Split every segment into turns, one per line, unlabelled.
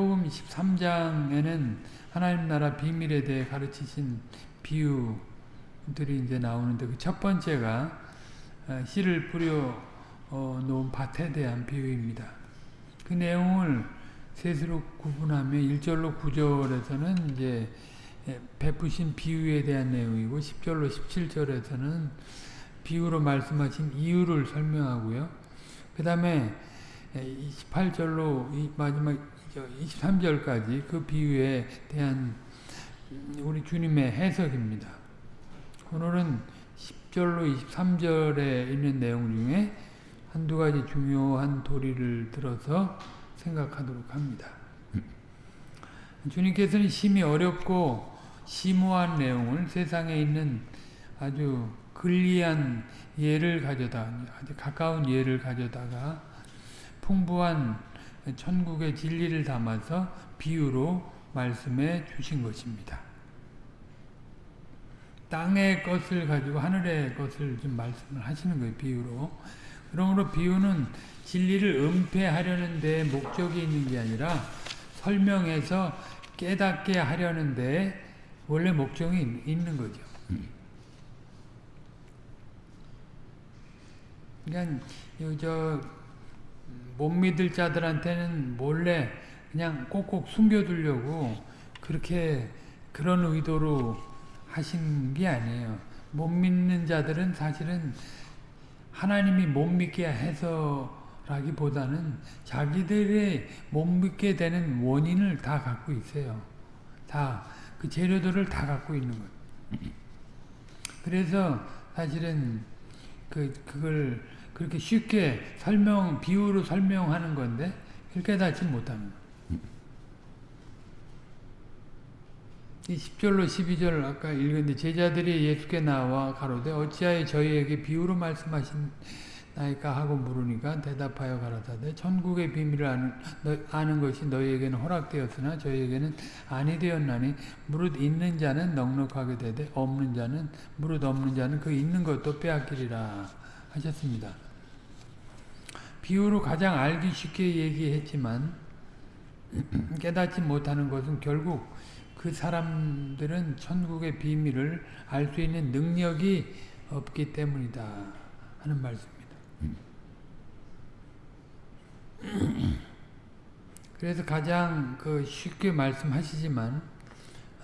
복음 13장에는 하나님 나라 비밀에 대해 가르치신 비유들이 이제 나오는데 그 첫 번째가 어, 씨를 뿌려 어, 놓은 밭에 대한 비유입니다. 그 내용을 셋으로 구분하면 1절로 9절에서는 이제 베푸신 비유에 대한 내용이고 10절로 17절에서는 비유로 말씀하신 이유를 설명하고요. 그 다음에 28절로 마지막 23절까지 그 비유에 대한 우리 주님의 해석입니다. 오늘은 10절로 23절에 있는 내용 중에 한두 가지 중요한 도리를 들어서 생각하도록 합니다. 주님께서는 심히 어렵고 심오한 내용을 세상에 있는 아주 근리한 예를 가져다 아주 가까운 예를 가져다가 풍부한 천국의 진리를 담아서 비유로 말씀해 주신 것입니다. 땅의 것을 가지고 하늘의 것을 좀 말씀을 하시는 거예요. 비유로. 그러므로 비유는 진리를 은폐하려는 데 목적이 있는 게 아니라 설명해서 깨닫게 하려는 데 원래 목적이 있는 거죠. 그러니까 저 못 믿을 자들한테는 몰래 그냥 꼭꼭 숨겨두려고 그렇게 그런 의도로 하신 게 아니에요. 못 믿는 자들은 사실은 하나님이 못 믿게 해서라기보다는 자기들의 못 믿게 되는 원인을 다 갖고 있어요. 다 그 재료들을 다 갖고 있는 것. 그래서 사실은 그 그걸 그렇게 쉽게 설명 비유로 설명하는 건데 깨닫지 못합니다. 이 10절로 12절 아까 읽었는데 제자들이 예수께 나와 가로되 어찌하여 저희에게 비유로 말씀하시나이까 하고 물으니까 대답하여 가라사대 천국의 비밀을 아는, 너, 아는 것이 너희에게는 허락되었으나 저희에게는 아니 되었나니 무릇 있는 자는 넉넉하게 되되 없는 자는 무릇 없는 자는 그 있는 것도 빼앗기리라 하셨습니다. 비유로 가장 알기 쉽게 얘기했지만 깨닫지 못하는 것은 결국 그 사람들은 천국의 비밀을 알 수 있는 능력이 없기 때문이다 하는 말씀입니다. 그래서 가장 그 쉽게 말씀하시지만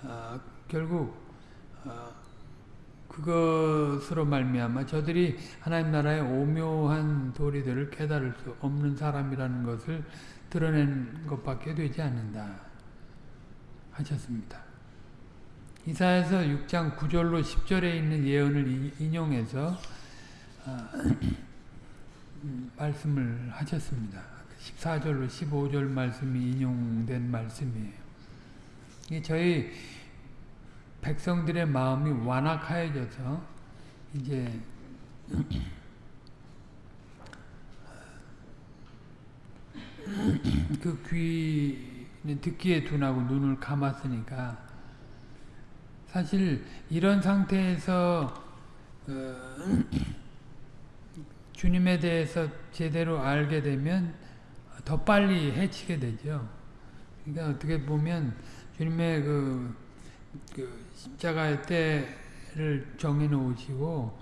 어, 결국 어, 그것으로 말미암아 저들이 하나님 나라의 오묘한 도리들을 깨달을 수 없는 사람이라는 것을 드러낸 것밖에 되지 않는다. 하셨습니다. 이사에서 6장 9절로 10절에 있는 예언을 인용해서 아, 말씀을 하셨습니다. 14절로 15절 말씀이 인용된 말씀이에요. 저희 백성들의 마음이 완악하여져서 이제 그귀 듣기에 둔하고 눈을 감았으니까 사실 이런 상태에서 어, 주님에 대해서 제대로 알게 되면 더 빨리 해치게 되죠. 그러니까 어떻게 보면 주님의 그, 그 십자가의 때를 정해 놓으시고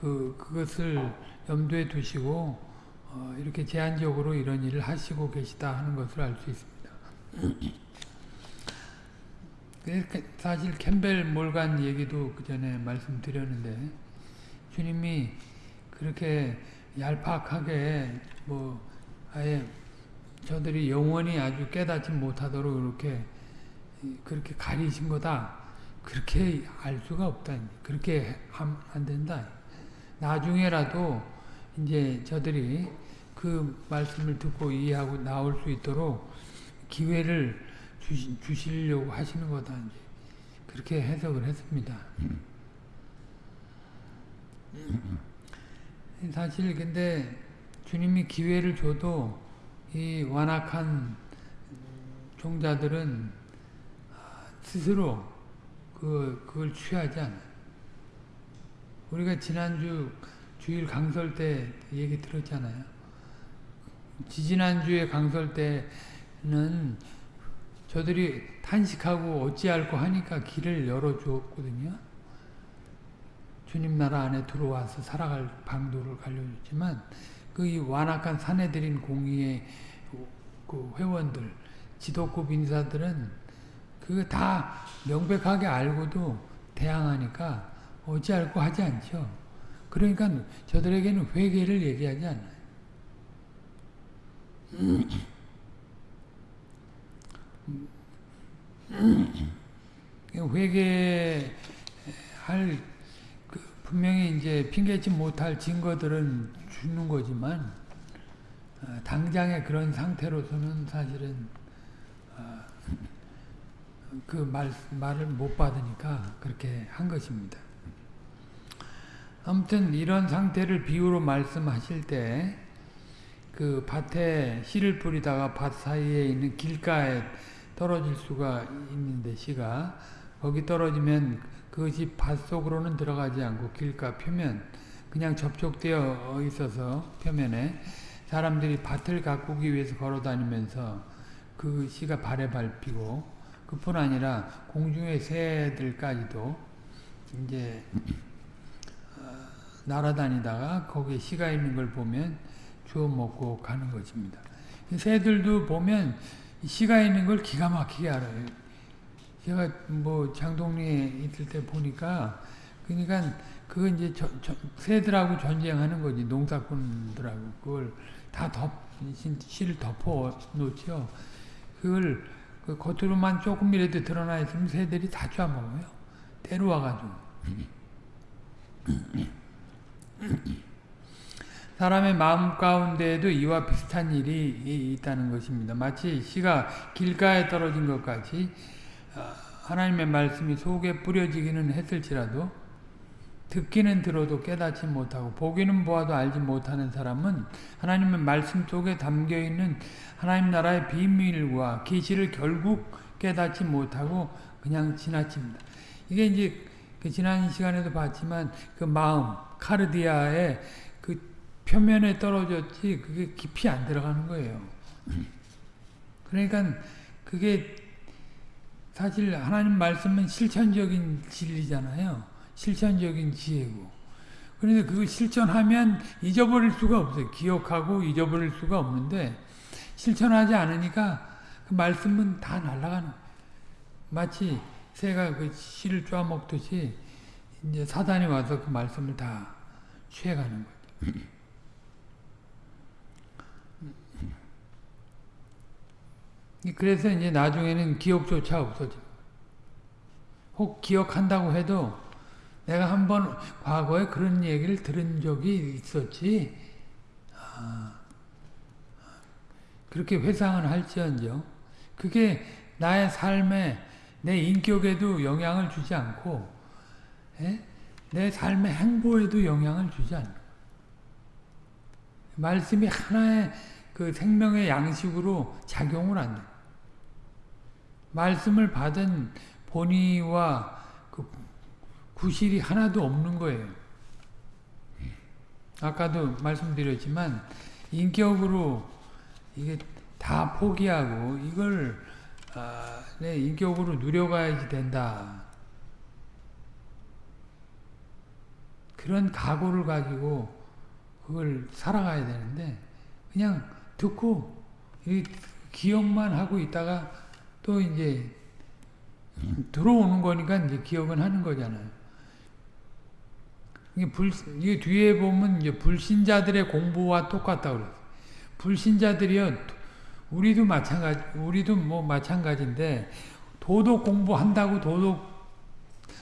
그 그것을 염두에 두시고 어, 이렇게 제한적으로 이런 일을 하시고 계시다 하는 것을 알 수 있습니다. 사실 캠벨 몰간 얘기도 그 전에 말씀드렸는데 주님이 그렇게 얄팍하게 뭐 아예 저들이 영원히 아주 깨닫지 못하도록 이렇게 그렇게 가리신 거다. 그렇게 알 수가 없다. 그렇게 안 된다. 나중에라도 이제 저들이 그 말씀을 듣고 이해하고 나올 수 있도록 기회를 주시, 주시려고 하시는 거다. 이제 그렇게 해석을 했습니다. 사실 근데 주님이 기회를 줘도 이 완악한 종자들은 스스로 그, 그걸 취하지 않아요. 우리가 지난주 주일 강설 때 얘기 들었잖아요. 지지난주에 강설 때는 저들이 탄식하고 어찌할고 하니까 길을 열어주었거든요. 주님 나라 안에 들어와서 살아갈 방도를 갈려줬지만 그 완악한 사내들인 공의의 그 회원들, 지도급 인사들은 그거 다 명백하게 알고도 대항하니까 어찌할고 하지 않죠. 그러니까 저들에게는 회개를 얘기하지 않아요. 회개할 그 분명히 이제 핑계치 못할 증거들은 주는 거지만 어, 당장의 그런 상태로서는 사실은 어, 그 말, 말을 못 받으니까 그렇게 한 것입니다. 아무튼 이런 상태를 비유로 말씀하실 때 그 밭에 씨를 뿌리다가 밭 사이에 있는 길가에 떨어질 수가 있는데 씨가 거기 떨어지면 그것이 밭 속으로는 들어가지 않고 길가 표면 그냥 접촉되어 있어서 표면에 사람들이 밭을 가꾸기 위해서 걸어 다니면서 그 씨가 발에 밟히고 그뿐 아니라 공중의 새들까지도 이제 날아다니다가 거기에 씨가 있는 걸 보면 주워 먹고 가는 것입니다. 새들도 보면 씨가 있는 걸 기가 막히게 알아요. 제가 뭐 장동리에 있을 때 보니까 그러니까 그건 이제 저, 저, 새들하고 전쟁하는 거지 농사꾼들하고 그걸 다 덮, 씨를 덮어 놓죠. 그걸 그 겉으로만 조금이라도 드러나 있으면 새들이 다 쪄먹어요. 때로 와가지고. 사람의 마음 가운데에도 이와 비슷한 일이 있다는 것입니다. 마치 씨가 길가에 떨어진 것 같이 어, 하나님의 말씀이 속에 뿌려지기는 했을지라도 듣기는 들어도 깨닫지 못하고 보기는 보아도 알지 못하는 사람은 하나님의 말씀 속에 담겨있는 하나님 나라의 비밀과 계시를 결국 깨닫지 못하고 그냥 지나칩니다. 이게 이제 그 지난 시간에도 봤지만 그 마음 카르디아의 그 표면에 떨어졌지 그게 깊이 안 들어가는 거예요. 그러니까 그게 사실 하나님 말씀은 실천적인 진리잖아요. 실천적인 지혜고. 그런데 그걸 실천하면 잊어버릴 수가 없어요. 기억하고 잊어버릴 수가 없는데 실천하지 않으니까 그 말씀은 다 날아가는 마치 새가 그 씨를 쪼아먹듯이 이제 사단이 와서 그 말씀을 다 취해가는 거죠. 그래서 이제 나중에는 기억조차 없어져. 혹 기억한다고 해도 내가 한번 과거에 그런 얘기를 들은 적이 있었지. 아, 그렇게 회상을 할지언정 그게 나의 삶에 내 인격에도 영향을 주지 않고 에? 예? 내 삶의 행보에도 영향을 주지 않는 말씀이 하나의 그 생명의 양식으로 작용을 안 돼. 말씀을 받은 본의와 그 구실이 하나도 없는 거예요. 아까도 말씀드렸지만 인격으로 이게 다 포기하고 이걸 아, 내 인격으로 누려가야지 된다. 그런 각오를 가지고 그걸 살아가야 되는데 그냥 듣고 기억만 하고 있다가 또 이제 들어오는 거니까 이제 기억은 하는 거잖아요. 이게 불, 이게 뒤에 보면 이제 불신자들의 공부와 똑같다 그랬어요. 불신자들이요, 우리도 마찬가지, 우리도 뭐 마찬가지인데, 도덕 공부한다고 도덕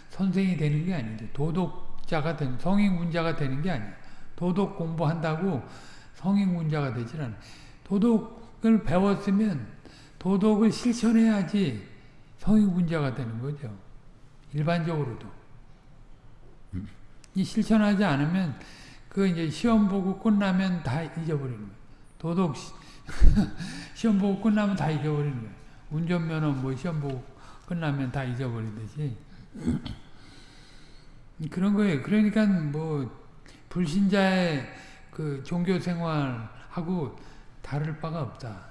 선생이 되는 게 아닌데, 도덕자가 된, 성인군자가 되는 게 아니에요. 도덕 공부한다고 성인군자가 되질 않아요. 도덕을 배웠으면 도덕을 실천해야지 성인군자가 되는 거죠. 일반적으로도. 이 실천하지 않으면 그 이제 시험 보고 끝나면 다 잊어버리는 거예요. 도덕 시험 보고 끝나면 다 잊어버리는 거예요. 운전면허 뭐 시험 보고 끝나면 다 잊어버리듯이 그런 거예요. 그러니까 뭐 불신자의 그 종교 생활하고 다를 바가 없다.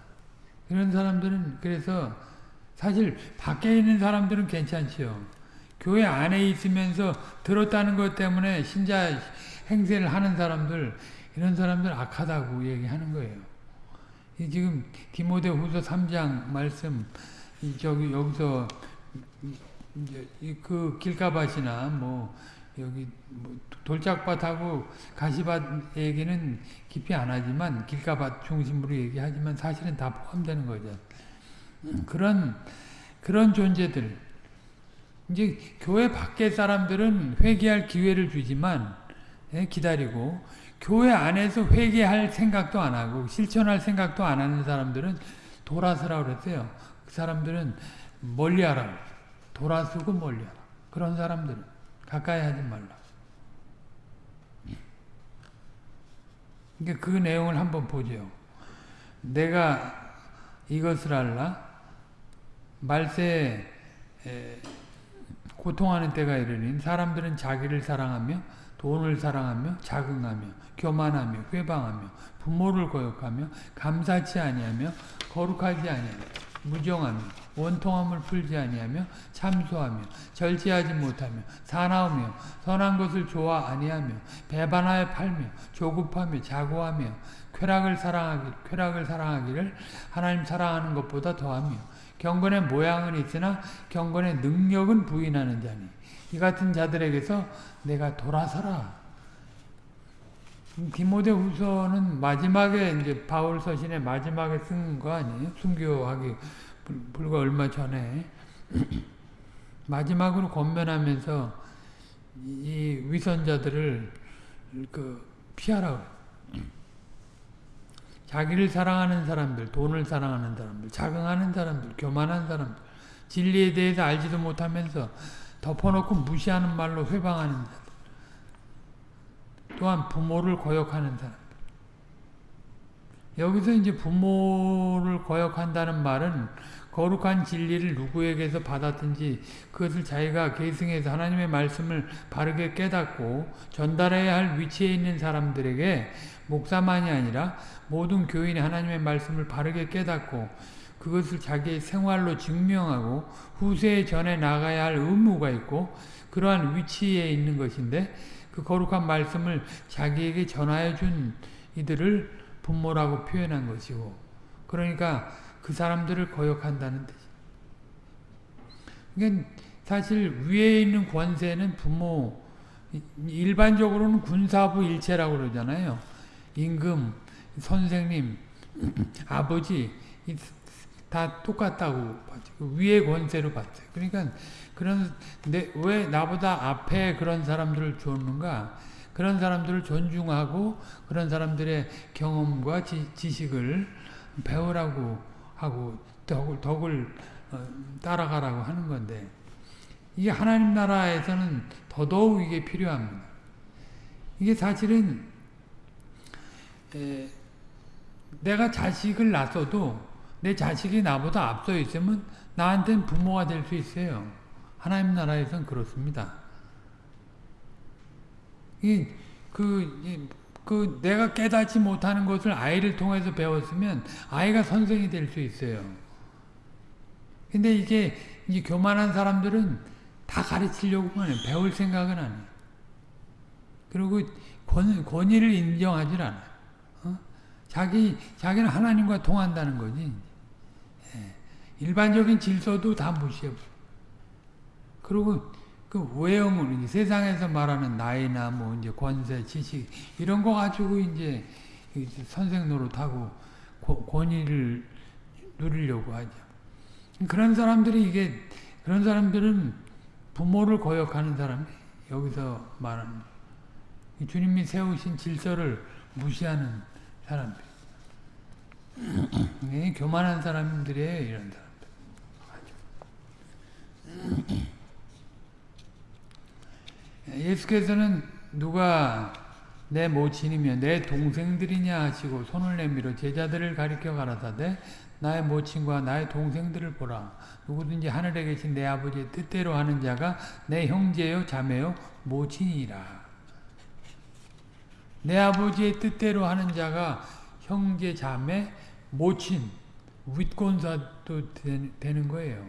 이런 사람들은 그래서 사실 밖에 있는 사람들은 괜찮지요. 교회 안에 있으면서 들었다는 것 때문에 신자 행세를 하는 사람들 이런 사람들 악하다고 얘기하는 거예요. 이 지금 디모데 후서 3장 말씀 저기 여기서 그 길가밭이나 뭐 여기 뭐 돌짝밭하고 가시밭 얘기는 깊이 안 하지만 길가밭 중심으로 얘기하지만 사실은 다 포함되는 거죠. 그런 그런 존재들 이제 교회 밖의 사람들은 회개할 기회를 주지만 예, 기다리고 교회 안에서 회개할 생각도 안 하고 실천할 생각도 안 하는 사람들은 돌아서라 그랬어요. 그 사람들은 멀리하라. 돌아서고 멀리하라. 그런 사람들은 가까이 하지 말라. 그러니까 그 내용을 한번 보죠. 내가 이것을 알라. 말세 에 고통하는 때가 이르니 사람들은 자기를 사랑하며 돈을 사랑하며 자긍하며 교만하며 회방하며 부모를 거역하며 감사치 아니하며 거룩하지 아니하며 무정하며 원통함을 풀지 아니하며 참소하며 절제하지 못하며 사나우며 선한 것을 좋아 아니하며 배반하여 팔며 조급하며 자고하며 쾌락을 사랑하기 쾌락을 사랑하기를 하나님 사랑하는 것보다 더하며 경건의 모양은 있으나 경건의 능력은 부인하는 자니 이 같은 자들에게서 내가 돌아서라. 디모데 후서는 마지막에 이제 바울 서신의 마지막에 쓴 거 아니에요? 순교하기 불과 얼마 전에 마지막으로 권면하면서 이 위선자들을 그 피하라고 자기를 사랑하는 사람들, 돈을 사랑하는 사람들, 자긍하는 사람들, 교만한 사람들, 진리에 대해서 알지도 못하면서 덮어놓고 무시하는 말로 회방하는 자들, 또한 부모를 거역하는 사람. 여기서 이제 부모를 거역한다는 말은 거룩한 진리를 누구에게서 받았든지 그것을 자기가 계승해서 하나님의 말씀을 바르게 깨닫고 전달해야 할 위치에 있는 사람들에게 목사만이 아니라 모든 교인이 하나님의 말씀을 바르게 깨닫고 그것을 자기의 생활로 증명하고 후세에 전해 나가야 할 의무가 있고 그러한 위치에 있는 것인데 그 거룩한 말씀을 자기에게 전하여 준 이들을 부모라고 표현한 것이고 그러니까 그 사람들을 거역한다는 뜻이 그러니까 사실 위에 있는 권세는 부모 일반적으로는 군사부 일체라고 그러잖아요. 임금, 선생님, 아버지 다 똑같다고 봤죠. 그 위의 권세로 봤어요. 그러니까 그런 내, 왜 나보다 앞에 그런 사람들을 줬는가? 그런 사람들을 존중하고 그런 사람들의 경험과 지, 식을 배우라고 하고 덕을, 덕을 어, 따라가라고 하는 건데 이게 하나님 나라에서는 더더욱 이게 필요합니다. 이게 사실은 에, 내가 자식을 낳아도 내 자식이 나보다 앞서 있으면 나한테는 부모가 될 수 있어요. 하나님 나라에선 그렇습니다. 이, 그, 이, 그, 내가 깨닫지 못하는 것을 아이를 통해서 배웠으면 아이가 선생이 될 수 있어요. 근데 이게, 이 교만한 사람들은 다 가르치려고만 해요. 배울 생각은 안 해요. 그리고 권, 권위를 인정하지 않아요. 어? 자기, 자기는 하나님과 통한다는 거지. 예. 일반적인 질서도 다 무시해버려. 그리고 그 외형은 세상에서 말하는 나이나 뭐 이제 권세, 지식 이런 거 가지고 이제 선생 노릇하고 권위를 누리려고 하죠. 그런 사람들이 이게 그런 사람들은 부모를 거역하는 사람 여기서 말하는 주님이 세우신 질서를 무시하는 사람들. 교만한 사람들이에요, 이런 사람들. 예수께서는 누가 내 모친이며 내 동생들이냐 하시고 손을 내밀어 제자들을 가리켜 가라사대 나의 모친과 나의 동생들을 보라. 누구든지 하늘에 계신 내 아버지의 뜻대로 하는 자가 내 형제요 자매요 모친이라. 내 아버지의 뜻대로 하는 자가 형제 자매 모친 윗권사도 되는 거예요.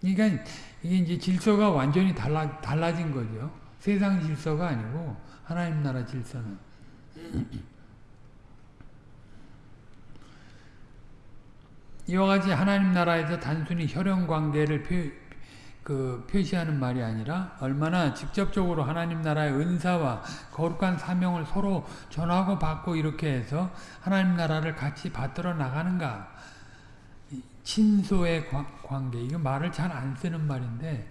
그러니까 이게 이제 질서가 완전히 달라, 달라진 거죠. 세상 질서가 아니고 하나님 나라 질서는. 이와 같이 하나님 나라에서 단순히 혈연 관계를 표, 그 표시하는 말이 아니라 얼마나 직접적으로 하나님 나라의 은사와 거룩한 사명을 서로 전하고 받고 이렇게 해서 하나님 나라를 같이 받들어 나가는가. 친소의 관계. 이거 말을 잘 안 쓰는 말인데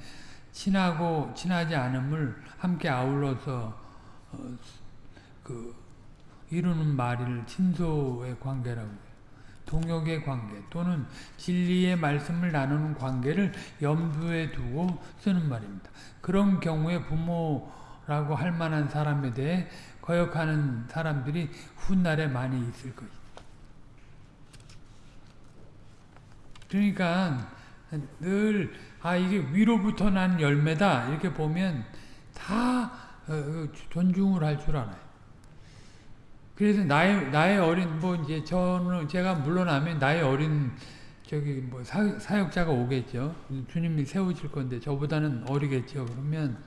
친하고 친하지 않음을 함께 아울러서 어, 그 이루는 말을 친소의 관계라고 동역의 관계 또는 진리의 말씀을 나누는 관계를 염두에 두고 쓰는 말입니다. 그런 경우에 부모라고 할 만한 사람에 대해 거역하는 사람들이 훗날에 많이 있을 것이다. 그러니까 늘 아 이게 위로부터 난 열매다 이렇게 보면 다 어, 어, 존중을 할 줄 알아요. 그래서 나의 나의 어린 뭐 이제 저는 제가 물러나면 나의 어린 저기 뭐 사, 사역자가 오겠죠. 주님이 세우실 건데 저보다는 어리겠죠. 그러면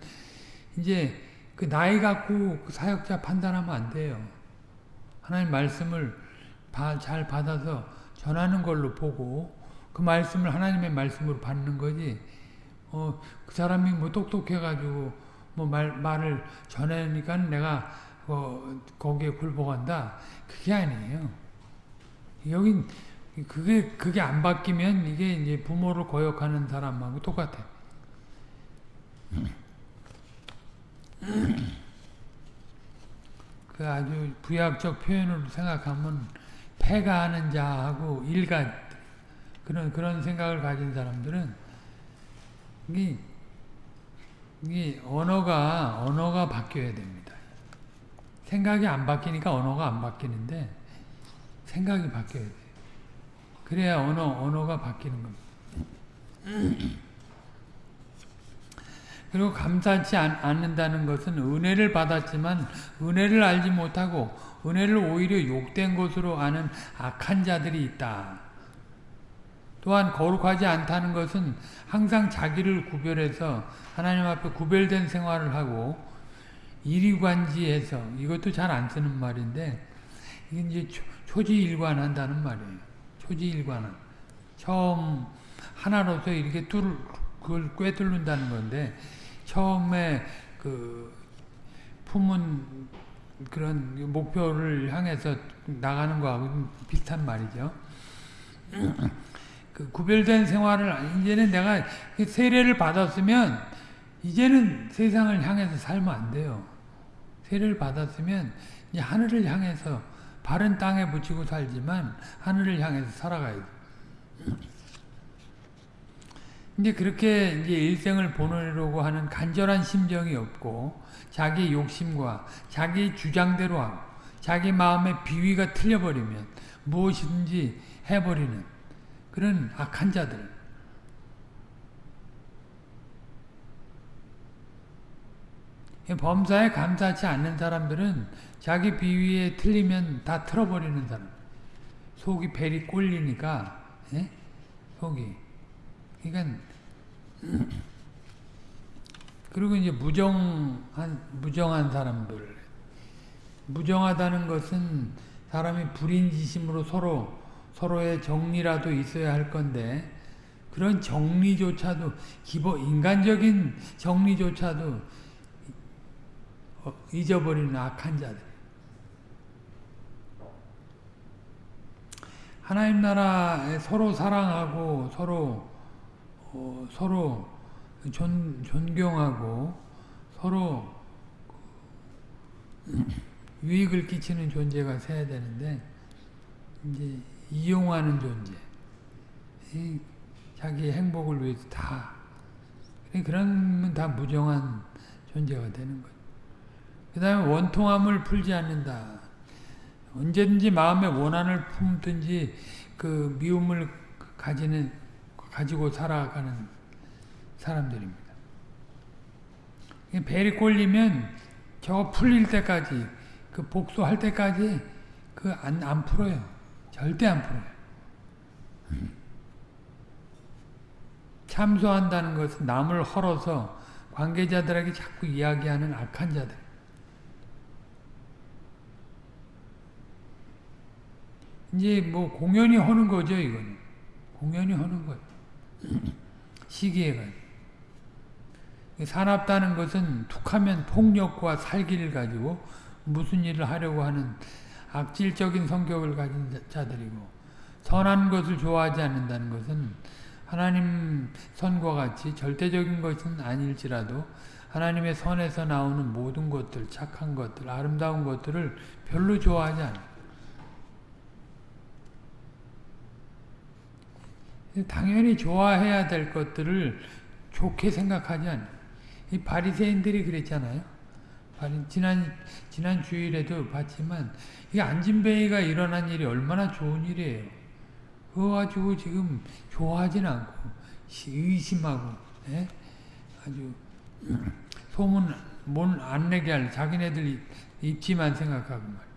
이제 그 나이 갖고 그 사역자 판단하면 안 돼요. 하나님 말씀을 바, 잘 받아서 전하는 걸로 보고 그 말씀을 하나님의 말씀으로 받는 거지. 어, 그 사람이 뭐 똑똑해가지고 뭐 말, 말을 전하니까 내가 어, 거기에 굴복한다. 그게 아니에요. 여긴 그게 그게 안 바뀌면 이게 이제 부모를 거역하는 사람하고 똑같아. 그 아주 부약적 표현으로 생각하면 패가 하는 자하고 일가 그런 그런 생각을 가진 사람들은 이, 이 언어가 언어가 바뀌어야 됩니다. 생각이 안 바뀌니까 언어가 안 바뀌는데 생각이 바뀌어야 돼. 그래야 언어 언어가 바뀌는 겁니다. 그리고 감사치 않 는다는 것은 은혜를 받았지만 은혜를 알지 못하고 은혜를 오히려 욕된 것으로 아는 악한 자들이 있다. 또한 거룩하지 않다는 것은 항상 자기를 구별해서 하나님 앞에 구별된 생활을 하고 이리관지해서 이것도 잘 안 쓰는 말인데 이게 이제 초지일관한다는 말이에요. 초지일관은 처음 하나로서 이렇게 뚫 그걸 꿰뚫는다는 건데 처음에 그 품은 그런 목표를 향해서 나가는 거하고 비슷한 말이죠. 그 구별된 생활을 이제는 내가 세례를 받았으면 이제는 세상을 향해서 살면 안 돼요. 세례를 받았으면 이제 하늘을 향해서 바른 땅에 붙이고 살지만 하늘을 향해서 살아가야 돼. 이제 그렇게 이제 일생을 보내려고 하는 간절한 심정이 없고 자기 욕심과 자기 주장대로 하고 자기 마음의 비위가 틀려버리면 무엇이든지 해버리는 그런 악한 자들 범사에 감사치 않는 사람들은 자기 비위에 틀리면 다 틀어버리는 사람. 속이 벨이 꼴리니까 예? 속이. 그러니까 그리고 이제 무정한 무정한 사람들. 무정하다는 것은 사람이 불인지심으로 서로 서로의 정리라도 있어야 할 건데 그런 정리조차도 기본 인간적인 정리조차도 어, 잊어버리는 악한 자들. 하나님 나라에 서로 사랑하고 서로 어, 서로 존, 존경하고 서로 유익을 끼치는 존재가 돼야 되는데 이제 이용하는 존재, 자기 행복을 위해서 다 그러면 다 무정한 존재가 되는 거죠. 그 다음에 원통함을 풀지 않는다. 언제든지 마음의 원한을 품든지 그 미움을 가지는 가지고 살아가는 사람들입니다. 벨이 꼴리면 저거 풀릴 때까지 그 복수할 때까지 그 안 안 풀어요. 절대 안 풀어요. 참소한다는 것은 남을 헐어서 관계자들에게 자꾸 이야기하는 악한 자들. 이제 뭐 공연히 하는 거죠, 이거는. 공연히 하는 거예요. 시기에 가지고. 사납다는 것은 툭하면 폭력과 살기를 가지고 무슨 일을 하려고 하는 악질적인 성격을 가진 자들이고 선한 것을 좋아하지 않는다는 것은 하나님 선과 같이 절대적인 것은 아닐지라도 하나님의 선에서 나오는 모든 것들, 착한 것들, 아름다운 것들을 별로 좋아하지 않아요. 당연히 좋아해야 될 것들을 좋게 생각하지 않아요. 이 바리새인들이 그랬잖아요. 지난 지난 주일에도 봤지만 이 안진뱅이가 일어난 일이 얼마나 좋은 일이에요. 그거 가지고 지금 좋아하진 않고 의심하고 예? 아주 소문 못 안 내게 할 자기네들 입지만 생각하고 말.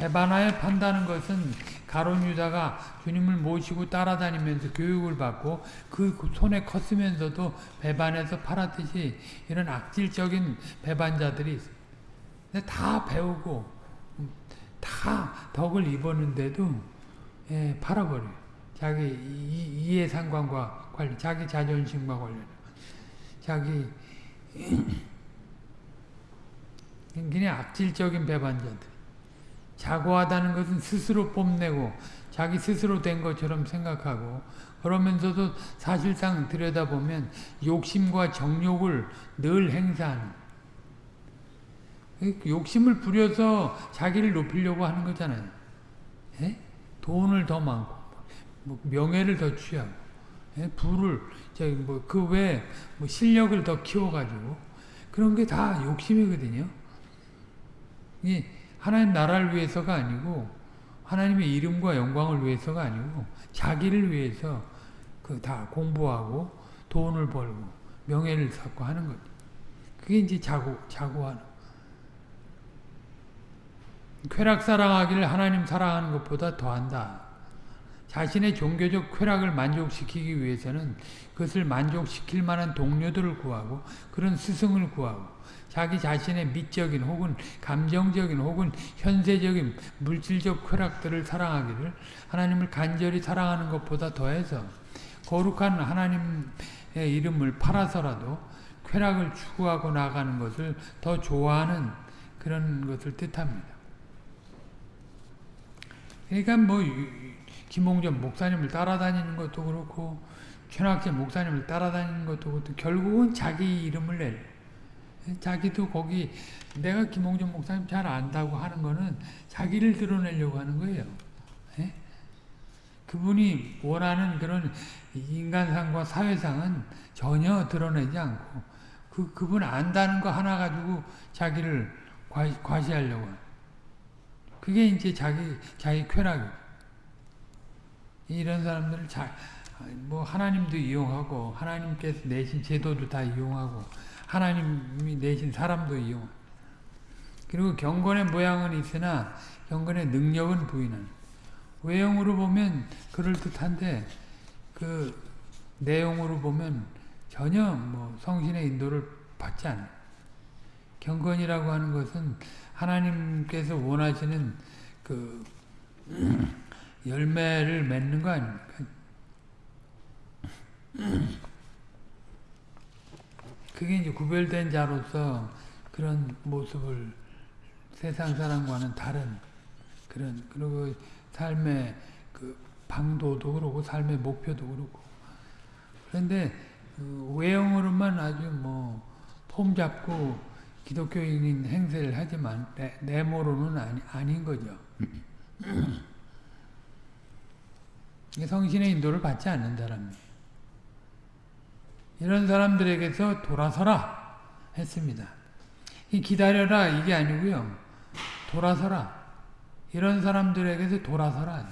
배반하여 판다는 것은 가론 유다가 주님을 모시고 따라다니면서 교육을 받고 그 손에 컸으면서도 배반해서 팔았듯이 이런 악질적인 배반자들이 있어요. 다 배우고 다 덕을 입었는데도 예, 팔아버려요. 자기 이, 해 상관과 관련, 자기 자존심과 관련, 자기 그냥 악질적인 배반자들. 자고하다는 것은 스스로 뽐내고 자기 스스로 된 것처럼 생각하고 그러면서도 사실상 들여다보면 욕심과 정욕을 늘 행사하는 욕심을 부려서 자기를 높이려고 하는 거잖아요. 에? 예? 돈을 더 많고 뭐 명예를 더 취하고 에? 예? 부를 저기 뭐그 외에 뭐 실력을 더 키워가지고 그런 게 다 욕심이거든요. 이 하나님 나라를 위해서가 아니고 하나님의 이름과 영광을 위해서가 아니고 자기를 위해서 그 다 공부하고 돈을 벌고 명예를 쌓고 하는 거죠. 그게 이제 자고 자고하는. 쾌락 사랑하기를 하나님 사랑하는 것보다 더한다. 자신의 종교적 쾌락을 만족시키기 위해서는 그것을 만족시킬 만한 동료들을 구하고 그런 스승을 구하고 자기 자신의 미적인 혹은 감정적인 혹은 현세적인 물질적 쾌락들을 사랑하기를 하나님을 간절히 사랑하는 것보다 더해서 거룩한 하나님의 이름을 팔아서라도 쾌락을 추구하고 나가는 것을 더 좋아하는 그런 것을 뜻합니다. 그러니까 뭐 김홍전 목사님을 따라다니는 것도 그렇고 최낙재 목사님을 따라다니는 것도 그렇고 결국은 자기 이름을 낼 자기도 거기 내가 김홍준 목사님 잘 안다고 하는 거는 자기를 드러내려고 하는 거예요. 예? 그분이 원하는 그런 인간상과 사회상은 전혀 드러내지 않고 그 그분 안다는 거 하나 가지고 자기를 과시, 하려고 그게 이제 자기 자기 쾌락이에요. 이런 사람들을 잘, 뭐 하나님도 이용하고 하나님께서 내신 제도도 다 이용하고 하나님이 내신 사람도 이용. 그리고 경건의 모양은 있으나 경건의 능력은 부인하는. 외형으로 보면 그럴 듯한데 그 내용으로 보면 전혀 뭐 성신의 인도를 받지 않아요. 경건이라고 하는 것은 하나님께서 원하시는 그 열매를 맺는 거 아닙니까? 그게 이제 구별된 자로서 그런 모습을 세상 사람과는 다른 그런 그리고 삶의 그 방도도 그렇고 삶의 목표도 그렇고 그런데 그 외형으로만 아주 뭐 폼 잡고 기독교인인 행세를 하지만 내, 내모로는 아니, 아닌 거죠. 성신의 인도를 받지 않는 사람이에요. 이런 사람들에게서 돌아서라 했습니다. 기다려라 이게 아니고요. 돌아서라. 이런 사람들에게서 돌아서라.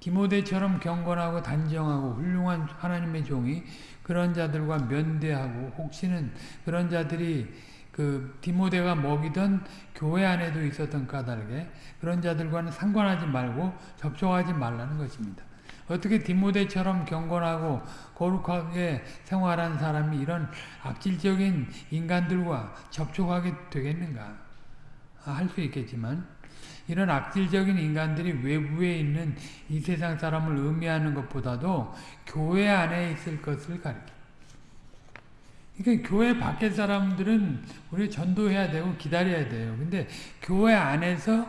디모데처럼 경건하고 단정하고 훌륭한 하나님의 종이 그런 자들과 면대하고 혹시는 그런 자들이 그 디모데가 먹이던 교회 안에도 있었던 까닭에 그런 자들과는 상관하지 말고 접촉하지 말라는 것입니다. 어떻게 디모데처럼 경건하고 거룩하게 생활한 사람이 이런 악질적인 인간들과 접촉하게 되겠는가? 할수 있겠지만 이런 악질적인 인간들이 외부에 있는 이 세상 사람을 의미하는 것보다도 교회 안에 있을 것을 가리킵니다. 그러니까 교회 밖의 사람들은 우리 전도해야 되고 기다려야 돼요. 근데 교회 안에서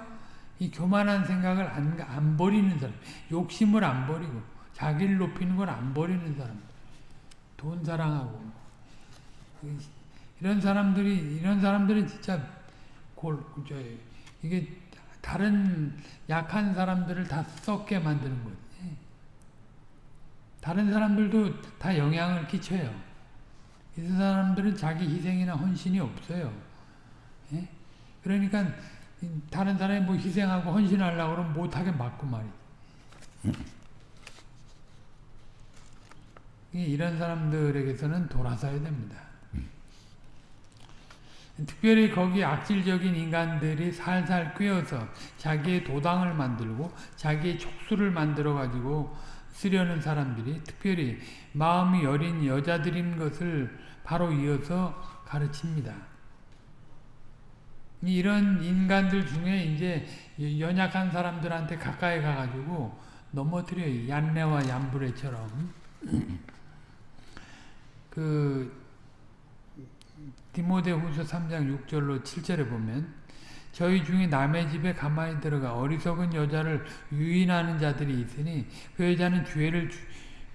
이 교만한 생각을 안, 안 버리는 사람, 욕심을 안 버리고 자기를 높이는 걸 안 버리는 사람, 돈 사랑하고 이런 사람들이 이런 사람들은 진짜 골 저, 이게 다른 약한 사람들을 다 썩게 만드는 거지. 다른 사람들도 다 영향을 끼쳐요. 이 사람들은 자기 희생이나 헌신이 없어요. 예? 그러니까 다른 사람이 뭐 희생하고 헌신하려고 그러면 못하게 맞고 말이지. 이런 사람들에게서는 돌아서야 됩니다. 특별히 거기 악질적인 인간들이 살살 꿰어서 자기의 도당을 만들고 자기의 촉수를 만들어 가지고 쓰려는 사람들이 특별히 마음이 여린 여자들인 것을 바로 이어서 가르칩니다. 이런 인간들 중에 이제 연약한 사람들한테 가까이 가가지고 넘어뜨려요. 얀네와 얀브레처럼. 그 디모데후서 3장 6절로 7절에 보면 저희 중에 남의 집에 가만히 들어가 어리석은 여자를 유인하는 자들이 있으니 그 여자는 죄를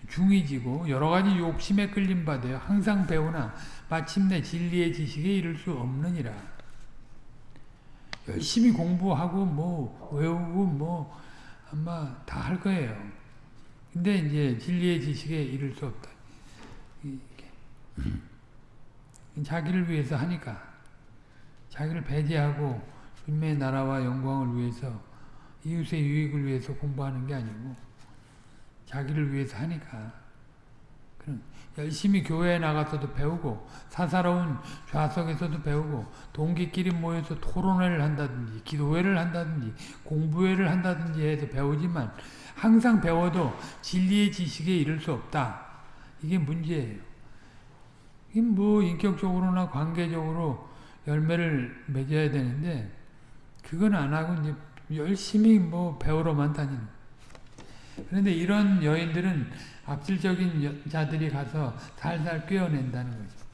중이 지고 여러 가지 욕심에 끌림 받아요. 항상 배우나 마침내 진리의 지식에 이를 수 없느니라. 열심히 공부하고 뭐 외우고 뭐 아마 다 할 거예요. 근데 이제 진리의 지식에 이를 수 없다. 자기를 위해서 하니까 자기를 배제하고 주님의 나라와 영광을 위해서 이웃의 유익을 위해서 공부하는 게 아니고 자기를 위해서 하니까 그럼 열심히 교회에 나가서도 배우고 사사로운 좌석에서도 배우고 동기끼리 모여서 토론회를 한다든지 기도회를 한다든지 공부회를 한다든지 해서 배우지만 항상 배워도 진리의 지식에 이를 수 없다. 이게 문제예요. 이게 뭐 인격적으로나 관계적으로 열매를 맺어야 되는데 그건 안 하고 이제 열심히 뭐 배우러만 다니는. 그런데 이런 여인들은 악질적인 자들이 가서 살살 꿰어낸다는 거죠.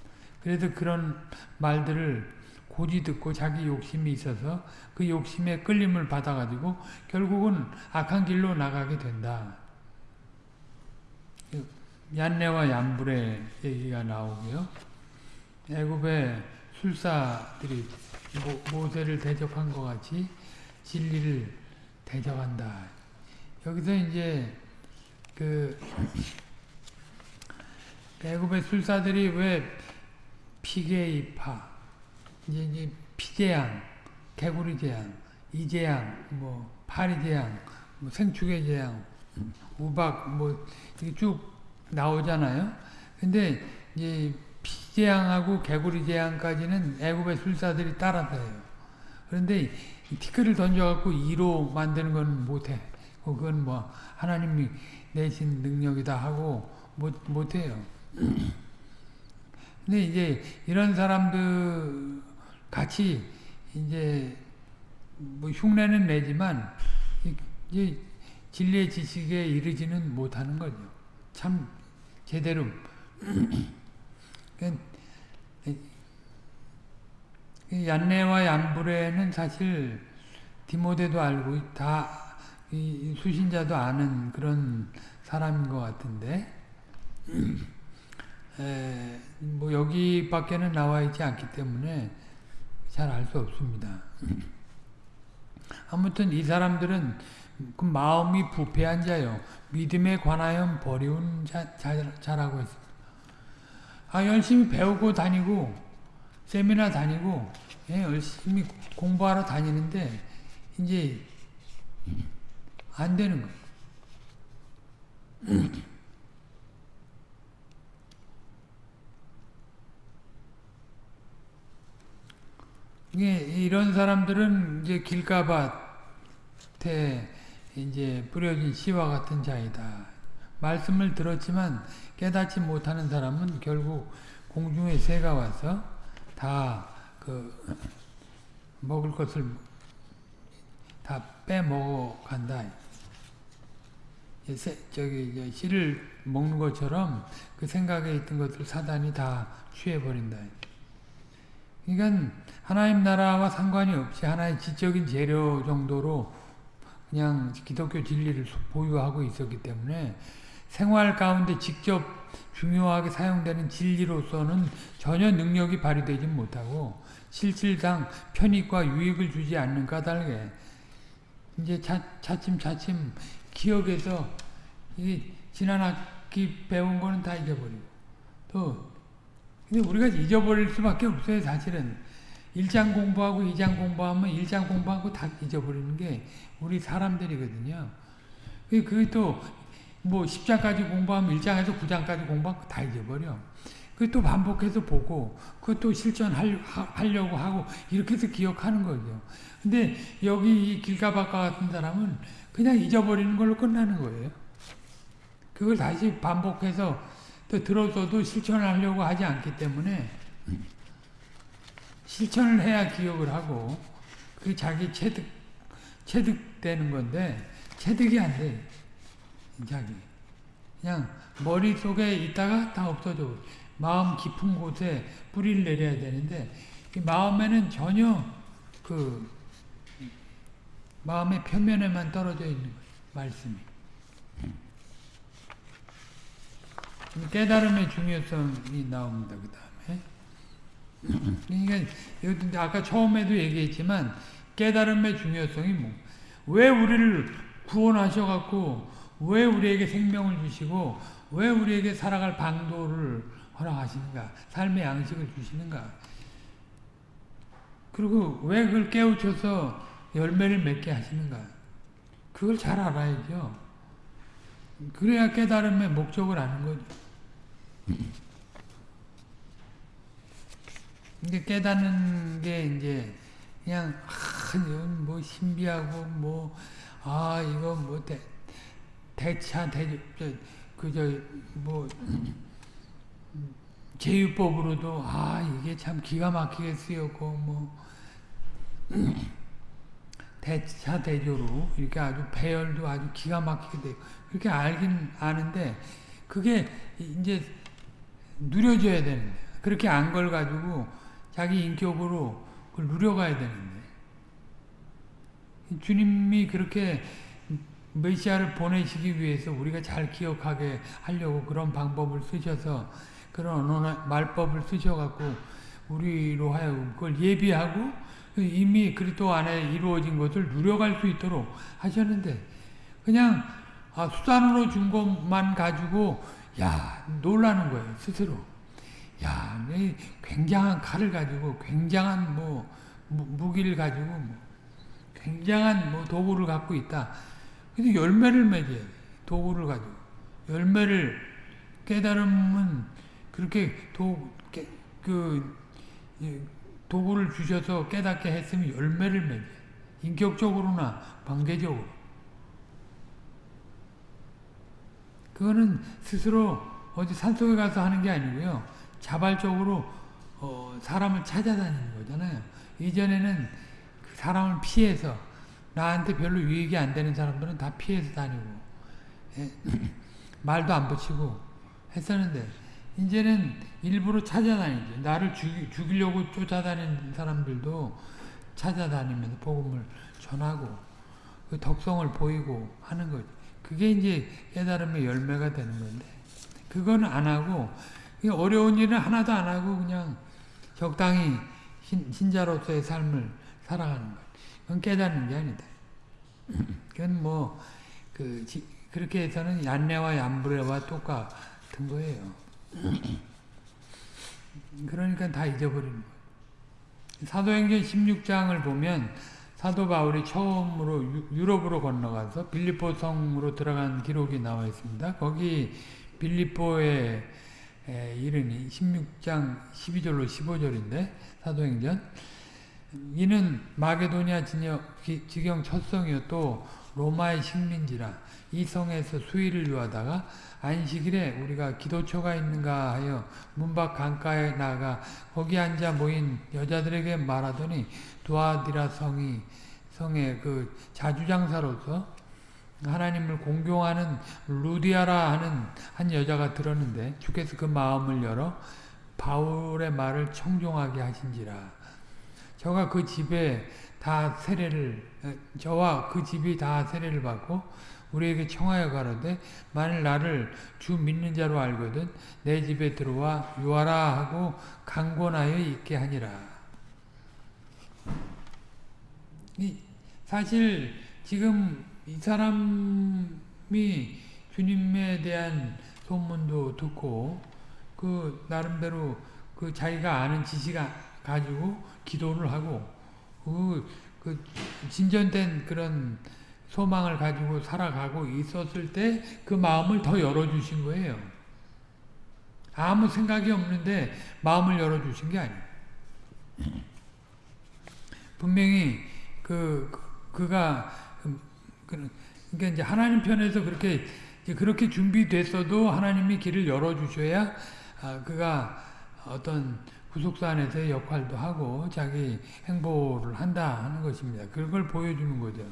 그래서 그런 말들을 고지 듣고 자기 욕심이 있어서 그 욕심에 끌림을 받아가지고 결국은 악한 길로 나가게 된다. 얀네와 얀불의 얘기가 나오고요. 애굽의 술사들이 모세를 대적한 것 같이 진리를 대적한다. 여기서 이제 그 애굽의 술사들이 왜 피게이파 이제, 이제 피재양, 개구리재양, 이재양, 뭐 파리재양, 뭐 생축의 재양, 우박 뭐 이게 쭉 나오잖아요. 근데 이제 피재양하고 개구리재양까지는 애굽의 술사들이 따라서요. 그런데 티끌을 던져갖고 2로 만드는 건 못해. 그건 뭐 하나님이 내신 능력이다 하고 못, 못해요. 근데 이제 이런 사람들 같이 이제 뭐 흉내는 내지만 이제 진리의 지식에 이르지는 못하는 거죠. 참 제대로 얀네와 얀브레는 사실 디모데도 알고 다 수신자도 아는 그런 사람인 것 같은데 에, 뭐 여기밖에는 나와 있지 않기 때문에 잘 알 수 없습니다. 아무튼 이 사람들은 그 마음이 부패한 자요. 믿음에 관하여 버리운 자, 자, 자라고 했습니다. 아, 열심히 배우고 다니고, 세미나 다니고, 예, 열심히 공부하러 다니는데, 이제, 안 되는 거예요. 이게 이런 사람들은 이제 길가밭에 이제 뿌려진 씨와 같은 자이다. 말씀을 들었지만 깨닫지 못하는 사람은 결국 공중의 새가 와서 다 그 먹을 것을 다 빼먹어 간다. 저기 씨를 먹는 것처럼 그 생각에 있던 것을 사단이 다 취해버린다. 그러니까 하나님 나라와 상관이 없이 하나의 지적인 재료 정도로 그냥 기독교 진리를 보유하고 있었기 때문에 생활 가운데 직접 중요하게 사용되는 진리로서는 전혀 능력이 발휘되지 못하고 실질상 편익과 유익을 주지 않는 까닭에 이제 차, 차츰 차츰 기억에서 이 지난 학기 배운 거는 다 잊어버리고 또 근데 우리가 잊어버릴 수밖에 없어요 사실은. 1장 공부하고 2장 공부하면 1장 공부하고 다 잊어버리는 게 우리 사람들이거든요. 그게 또 뭐 10장까지 공부하면 1장에서 9장까지 공부하면 다 잊어버려 그또 반복해서 보고 그것도 실천하려고 하고 이렇게 해서 기억하는 거죠. 근데 여기 이 길가박과 같은 사람은 그냥 잊어버리는 걸로 끝나는 거예요. 그걸 다시 반복해서 또 들어서도 실천하려고 하지 않기 때문에 실천을 해야 기억을 하고 그 자기 체득 체득되는 건데 체득이 안 돼. 자기 그냥 머릿속에 있다가 다 없어져. 마음 깊은 곳에 뿌리를 내려야 되는데 이 마음에는 전혀 그 마음의 표면에만 떨어져 있는 거예요. 말씀이. 깨달음의 중요성이 나옵니다. 그 다음에. 그러니까 아까 처음에도 얘기했지만 깨달음의 중요성이 뭐, 왜 우리를 구원하셔갖고 왜 우리에게 생명을 주시고 왜 우리에게 살아갈 방도를 허락하시는가? 삶의 양식을 주시는가? 그리고 왜 그걸 깨우쳐서 열매를 맺게 하시는가? 그걸 잘 알아야죠. 그래야 깨달음의 목적을 아는 거죠. 이게 깨닫는 게 이제 그냥 아, 뭐 신비하고 뭐 아 이거 뭐 대, 대차 대 그저 뭐 제유법으로도 아 이게 참 기가 막히게 쓰였고 뭐. 대차 대조로 이렇게 아주 배열도 아주 기가 막히게 돼 그렇게 알긴 아는데 그게 이제 누려져야 되는데 그렇게 안 걸 가지고 자기 인격으로 그걸 누려가야 되는데. 주님이 그렇게 메시아를 보내시기 위해서 우리가 잘 기억하게 하려고 그런 방법을 쓰셔서 그런 말법을 쓰셔갖고 우리로 하여금 그걸 예비하고 이미 그리스도 안에 이루어진 것을 누려갈 수 있도록 하셨는데 그냥 아, 수단으로 준 것만 가지고 야 놀라는 거예요 스스로. 야 굉장한 칼을 가지고 굉장한 뭐 무기를 가지고 뭐 굉장한 뭐 도구를 갖고 있다 근데 열매를 맺어야 돼 도구를 가지고 열매를 깨달음은 그렇게 도, 깨, 그, 도구를 주셔서 깨닫게 했으면 열매를 맺어. 인격적으로나 관계적으로. 그거는 스스로 어디 산속에 가서 하는 게 아니고요. 자발적으로 어, 사람을 찾아다니는 거잖아요. 이전에는 그 사람을 피해서 나한테 별로 유익이 안 되는 사람들은 다 피해서 다니고 예? 말도 안 붙이고 했었는데 이제는 일부러 찾아다니죠. 나를 죽이, 죽이려고 쫓아다니는 사람들도 찾아다니면서 복음을 전하고 그 덕성을 보이고 하는 거죠. 그게 이제 깨달음의 열매가 되는 건데 그거는 안 하고 어려운 일은 하나도 안 하고 그냥 적당히 신, 신자로서의 삶을 살아가는 거예요. 그건 깨닫는 게 아니다. 그건 뭐, 그, 그렇게 해서는 얀네와 얀브레와 똑같은 거예요. 그러니까 다 잊어버리는 거예요. 사도행전 16장을 보면 사도 바울이 처음으로 유럽으로 건너가서 빌리포 성으로 들어간 기록이 나와 있습니다. 거기 빌리포의 이름이 16장 12절로 15절인데 사도행전 이는 마게도니아 지경 첫성이요 또 로마의 식민지라 이 성에서 수의를 유하다가 안식일에 우리가 기도처가 있는가 하여 문밖 강가에 나가 거기 앉아 모인 여자들에게 말하더니 두아디라 성이 성의 그 자주장사로서 하나님을 공경하는 루디아라 하는 한 여자가 들었는데 주께서 그 마음을 열어 바울의 말을 청종하게 하신지라 저가 그 집에 다 세례를 저와 그 집이 다 세례를 받고 우리에게 청하여 가로되 만일 나를 주 믿는 자로 알거든 내 집에 들어와 유하라 하고 강권하여 있게 하니라. 사실 지금 이 사람이 주님에 대한 소문도 듣고 그 나름대로 그 자기가 아는 지식을 가지고 기도를 하고 그, 그 진전된 그런 소망을 가지고 살아가고 있었을 때 그 마음을 더 열어주신 거예요. 아무 생각이 없는데 마음을 열어주신 게 아니에요. 분명히 그, 그가 그, 그러니까 이제 하나님 편에서 그렇게 그렇게 준비됐어도 하나님이 길을 열어 주셔야 아, 그가 어떤 구속사 안에서의 역할도 하고 자기 행보를 한다 하는 것입니다. 그걸 보여주는 거죠.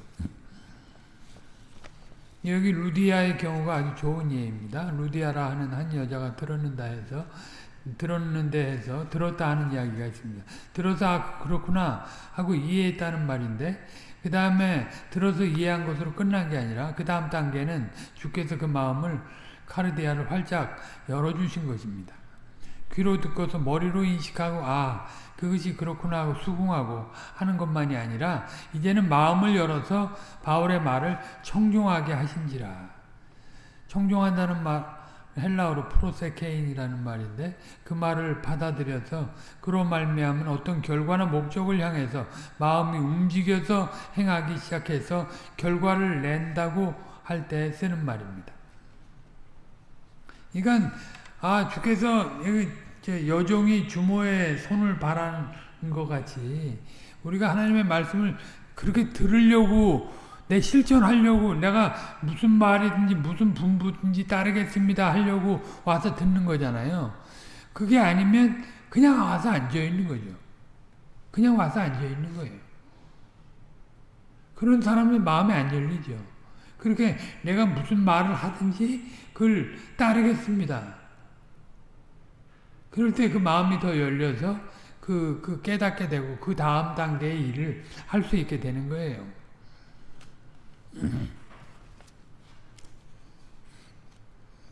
여기 루디아의 경우가 아주 좋은 예입니다. 루디아라 하는 한 여자가 들었는다 해서 들었는데 해서 들었다 하는 이야기가 있습니다. 들어서 아, 그렇구나 하고 이해했다는 말인데 그 다음에 들어서 이해한 것으로 끝난 게 아니라 그 다음 단계는 주께서 그 마음을 카르디아를 활짝 열어주신 것입니다. 귀로 듣고서 머리로 인식하고 아 그것이 그렇구나 하고 수긍하고 하는 것만이 아니라 이제는 마음을 열어서 바울의 말을 청종하게 하신지라. 청종한다는 말 헬라어로 프로세케인이라는 말인데 그 말을 받아들여서 그로 말미암은 어떤 결과나 목적을 향해서 마음이 움직여서 행하기 시작해서 결과를 낸다고 할 때 쓰는 말입니다. 이건 아 주께서 여종이 주모의 손을 바라는 것 같이 우리가 하나님의 말씀을 그렇게 들으려고 내 실천하려고 내가 무슨 말이든지 무슨 분부든지 따르겠습니다 하려고 와서 듣는 거잖아요. 그게 아니면 그냥 와서 앉아 있는 거죠. 그냥 와서 앉아 있는 거예요. 그런 사람은 마음에 안 열리죠. 그렇게 내가 무슨 말을 하든지 그걸 따르겠습니다. 그럴 때 그 마음이 더 열려서 그, 그 깨닫게 되고 그 다음 단계의 일을 할 수 있게 되는 거예요.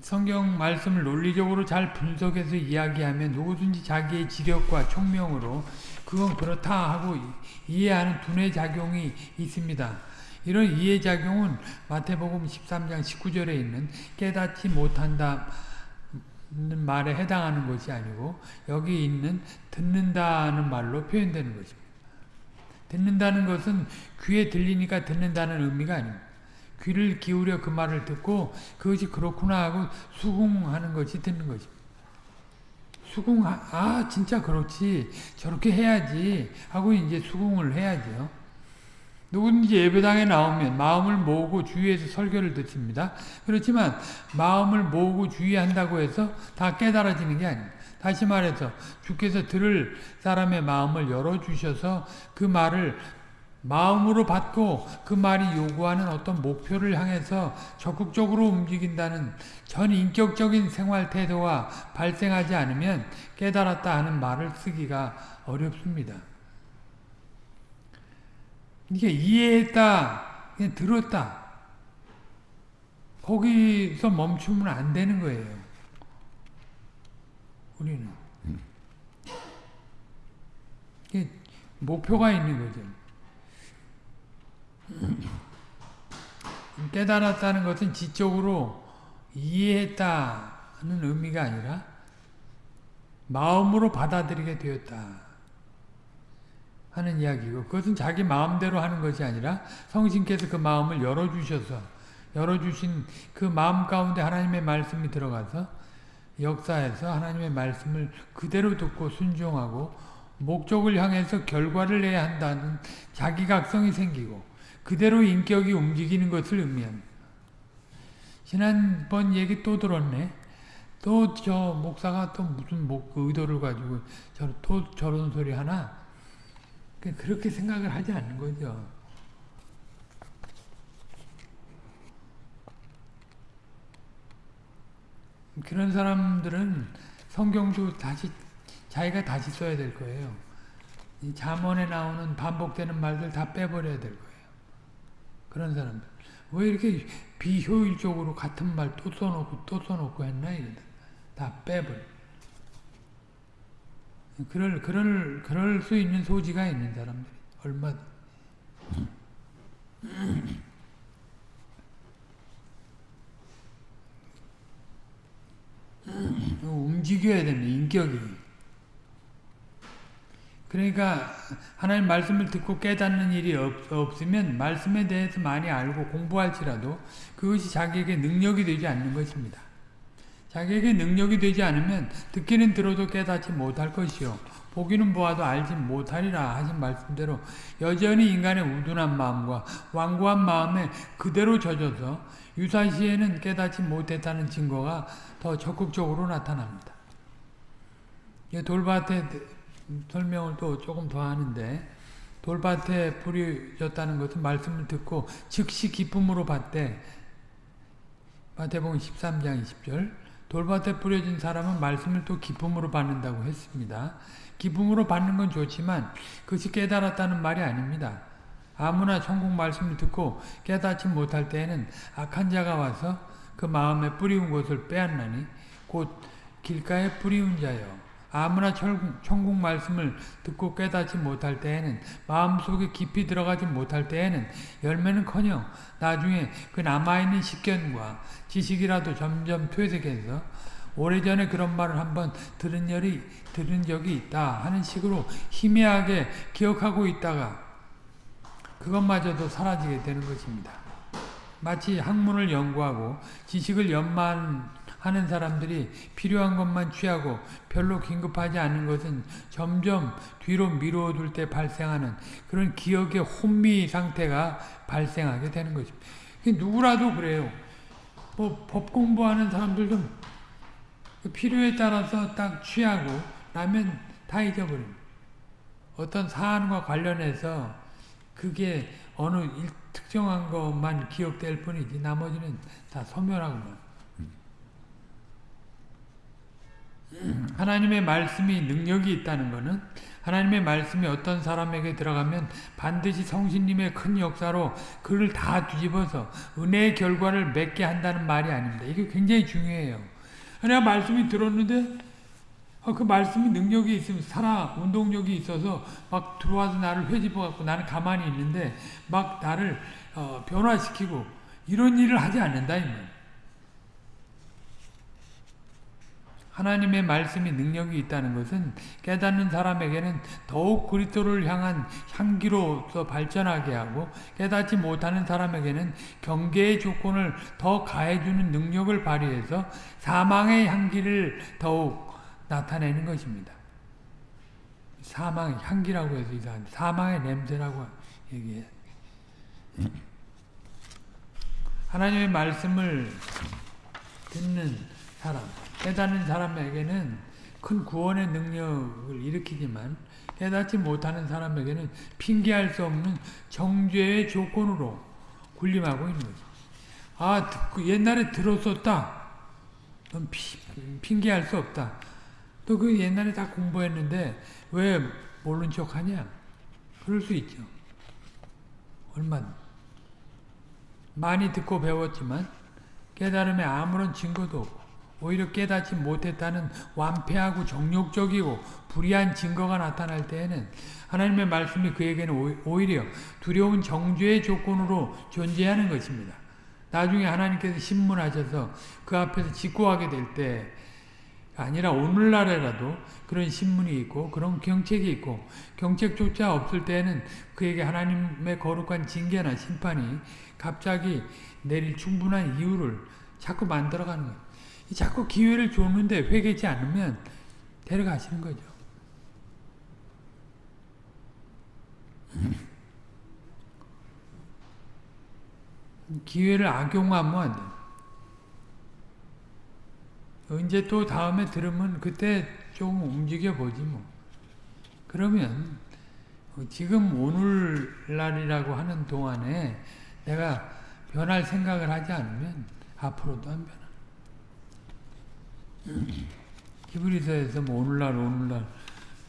성경 말씀을 논리적으로 잘 분석해서 이야기하면 누구든지 자기의 지력과 총명으로 그건 그렇다 하고 이해하는 두뇌 작용이 있습니다. 이런 이해 작용은 마태복음 13장 19절에 있는 깨닫지 못한다 말에 해당하는 것이 아니고 여기 있는 듣는다는 말로 표현되는 것입니다. 듣는다는 것은 귀에 들리니까 듣는다는 의미가 아닙니다. 귀를 기울여 그 말을 듣고 그것이 그렇구나 하고 수긍하는 것이 듣는 것입니다. 수긍, 아, 진짜 그렇지. 저렇게 해야지. 하고 이제 수긍을 해야죠. 누구든지 예배당에 나오면 마음을 모으고 주의해서 설교를 듣습니다. 그렇지만 마음을 모으고 주의한다고 해서 다 깨달아지는 게 아닙니다. 다시 말해서 주께서 들을 사람의 마음을 열어주셔서 그 말을 마음으로 받고 그 말이 요구하는 어떤 목표를 향해서 적극적으로 움직인다는 전인격적인 생활 태도가 발생하지 않으면 깨달았다 하는 말을 쓰기가 어렵습니다. 이게 이해했다, 들었다. 거기서 멈추면 안 되는 거예요. 우리는. 이게 목표가 있는 거죠. 깨달았다는 것은 지적으로 이해했다는 의미가 아니라 마음으로 받아들이게 되었다. 하는 이야기고 그것은 자기 마음대로 하는 것이 아니라 성신께서 그 마음을 열어주셔서 열어주신 그 마음 가운데 하나님의 말씀이 들어가서 역사에서 하나님의 말씀을 그대로 듣고 순종하고 목적을 향해서 결과를 내야 한다는 자기각성이 생기고 그대로 인격이 움직이는 것을 의미합니다. 지난번 얘기 또 들었네. 또 저 목사가 또 무슨 목 의도를 가지고 저, 또 저런 소리 하나 그렇게 생각을 하지 않는 거죠. 그런 사람들은 성경도 다시 자기가 다시 써야 될 거예요. 이 잠언에 나오는 반복되는 말들 다 빼버려야 될 거예요. 그런 사람들. 왜 이렇게 비효율적으로 같은 말 또 써놓고 또 써놓고 했나 이거다. 다 빼버려. 그럴 그럴 그럴 수 있는 소지가 있는 사람들 얼마. 움직여야 됩니다. 인격이. 그러니까 하나님 말씀을 듣고 깨닫는 일이 없, 없으면 말씀에 대해서 많이 알고 공부할지라도 그것이 자기에게 능력이 되지 않는 것입니다. 자기에게 능력이 되지 않으면 듣기는 들어도 깨닫지 못할 것이요 보기는 보아도 알지 못하리라 하신 말씀대로 여전히 인간의 우둔한 마음과 완고한 마음에 그대로 젖어서 유사시에는 깨닫지 못했다는 증거가 더 적극적으로 나타납니다. 돌밭에 설명을 또 조금 더 하는데 돌밭에 불이 졌다는 것은 말씀을 듣고 즉시 기쁨으로 봤대. 마태복음 13장 20절 돌밭에 뿌려진 사람은 말씀을 또 기쁨으로 받는다고 했습니다. 기쁨으로 받는 건 좋지만 그것이 깨달았다는 말이 아닙니다. 아무나 천국 말씀을 듣고 깨닫지 못할 때에는 악한 자가 와서 그 마음에 뿌리운 것을 빼앗나니 곧 길가에 뿌리운 자여 아무나 천국 말씀을 듣고 깨닫지 못할 때에는 마음속에 깊이 들어가지 못할 때에는 열매는커녕 나중에 그 남아있는 식견과 지식이라도 점점 퇴색해서 오래전에 그런 말을 한번 들은, 열이, 들은 적이 있다 하는 식으로 희미하게 기억하고 있다가 그것마저도 사라지게 되는 것입니다. 마치 학문을 연구하고 지식을 연마 하는 사람들이 필요한 것만 취하고 별로 긴급하지 않은 것은 점점 뒤로 미뤄둘 때 발생하는 그런 기억의 혼미 상태가 발생하게 되는 것입니다. 누구라도 그래요. 뭐 법 공부하는 사람들도 필요에 따라서 딱 취하고 나면 다 잊어버립니다. 어떤 사안과 관련해서 그게 어느 특정한 것만 기억될 뿐이지 나머지는 다 소멸하고 하나님의 말씀이 능력이 있다는 것은 하나님의 말씀이 어떤 사람에게 들어가면 반드시 성신님의 큰 역사로 그를 다 뒤집어서 은혜의 결과를 맺게 한다는 말이 아닙니다. 이게 굉장히 중요해요. 내가 말씀이 들었는데 어, 그 말씀이 능력이 있으면 살아 운동력이 있어서 막 들어와서 나를 회집어 갖고 나는 가만히 있는데 막 나를 어, 변화시키고 이런 일을 하지 않는다 이 말. 하나님의 말씀이 능력이 있다는 것은 깨닫는 사람에게는 더욱 그리스도를 향한 향기로서 발전하게 하고 깨닫지 못하는 사람에게는 경계의 조건을 더 가해주는 능력을 발휘해서 사망의 향기를 더욱 나타내는 것입니다. 사망의 향기라고 해서 이상한 사망의 냄새라고 얘기해. 하나님의 말씀을 듣는 사람, 깨닫는 사람에게는 큰 구원의 능력을 일으키지만 깨닫지 못하는 사람에게는 핑계할 수 없는 정죄의 조건으로 군림하고 있는 거죠. 아, 듣고 옛날에 들었었다. 넌 피, 핑계할 수 없다. 너그 옛날에 다 공부했는데 왜 모른 척 하냐? 그럴 수 있죠. 얼마 많이 듣고 배웠지만 깨달음에 아무런 증거도 없고 오히려 깨닫지 못했다는 완패하고 정욕적이고 불의한 증거가 나타날 때에는 하나님의 말씀이 그에게는 오히려 두려운 정죄의 조건으로 존재하는 것입니다. 나중에 하나님께서 신문하셔서 그 앞에서 직고하게 될 때 아니라 오늘날에라도 그런 신문이 있고 그런 경책이 있고 경책조차 없을 때는 그에게 하나님의 거룩한 징계나 심판이 갑자기 내릴 충분한 이유를 자꾸 만들어가는 거예요. 자꾸 기회를 줬는데 회개치 않으면 데려가시는 거죠. 기회를 악용하면 안 돼. 언제 또 다음에 들으면 그때 좀 움직여 보지 뭐. 그러면 지금 오늘날이라고 하는 동안에 내가 변할 생각을 하지 않으면 앞으로도 안 변하. 히브리서에서 뭐 오늘날 오늘날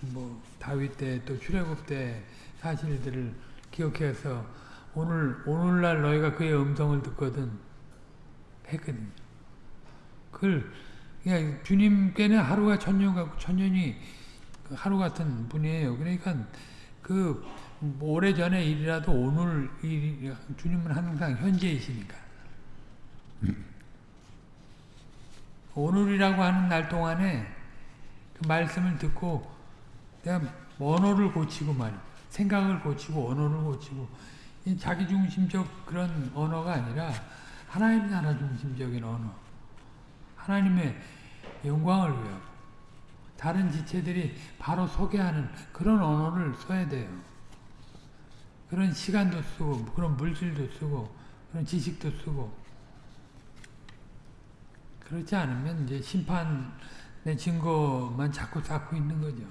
뭐 다윗 때 또 출애굽 때 사실들을 기억해서 오늘 오늘날 너희가 그의 음성을 듣거든 했거든요. 그걸 그냥 주님께는 하루가 천년 같고 천년이 하루 같은 분이에요. 그러니까 그 오래 전의 일이라도 오늘 일 주님은 항상 현재이시니까. 오늘이라고 하는 날 동안에 그 말씀을 듣고 내가 언어를 고치고 말 생각을 고치고 언어를 고치고. 자기 중심적 그런 언어가 아니라 하나님 나라 중심적인 언어. 하나님의 영광을 위하고 다른 지체들이 바로 소개하는 그런 언어를 써야 돼요. 그런 시간도 쓰고 그런 물질도 쓰고 그런 지식도 쓰고 그렇지 않으면 이제 심판의 증거만 자꾸 쌓고 있는 거죠.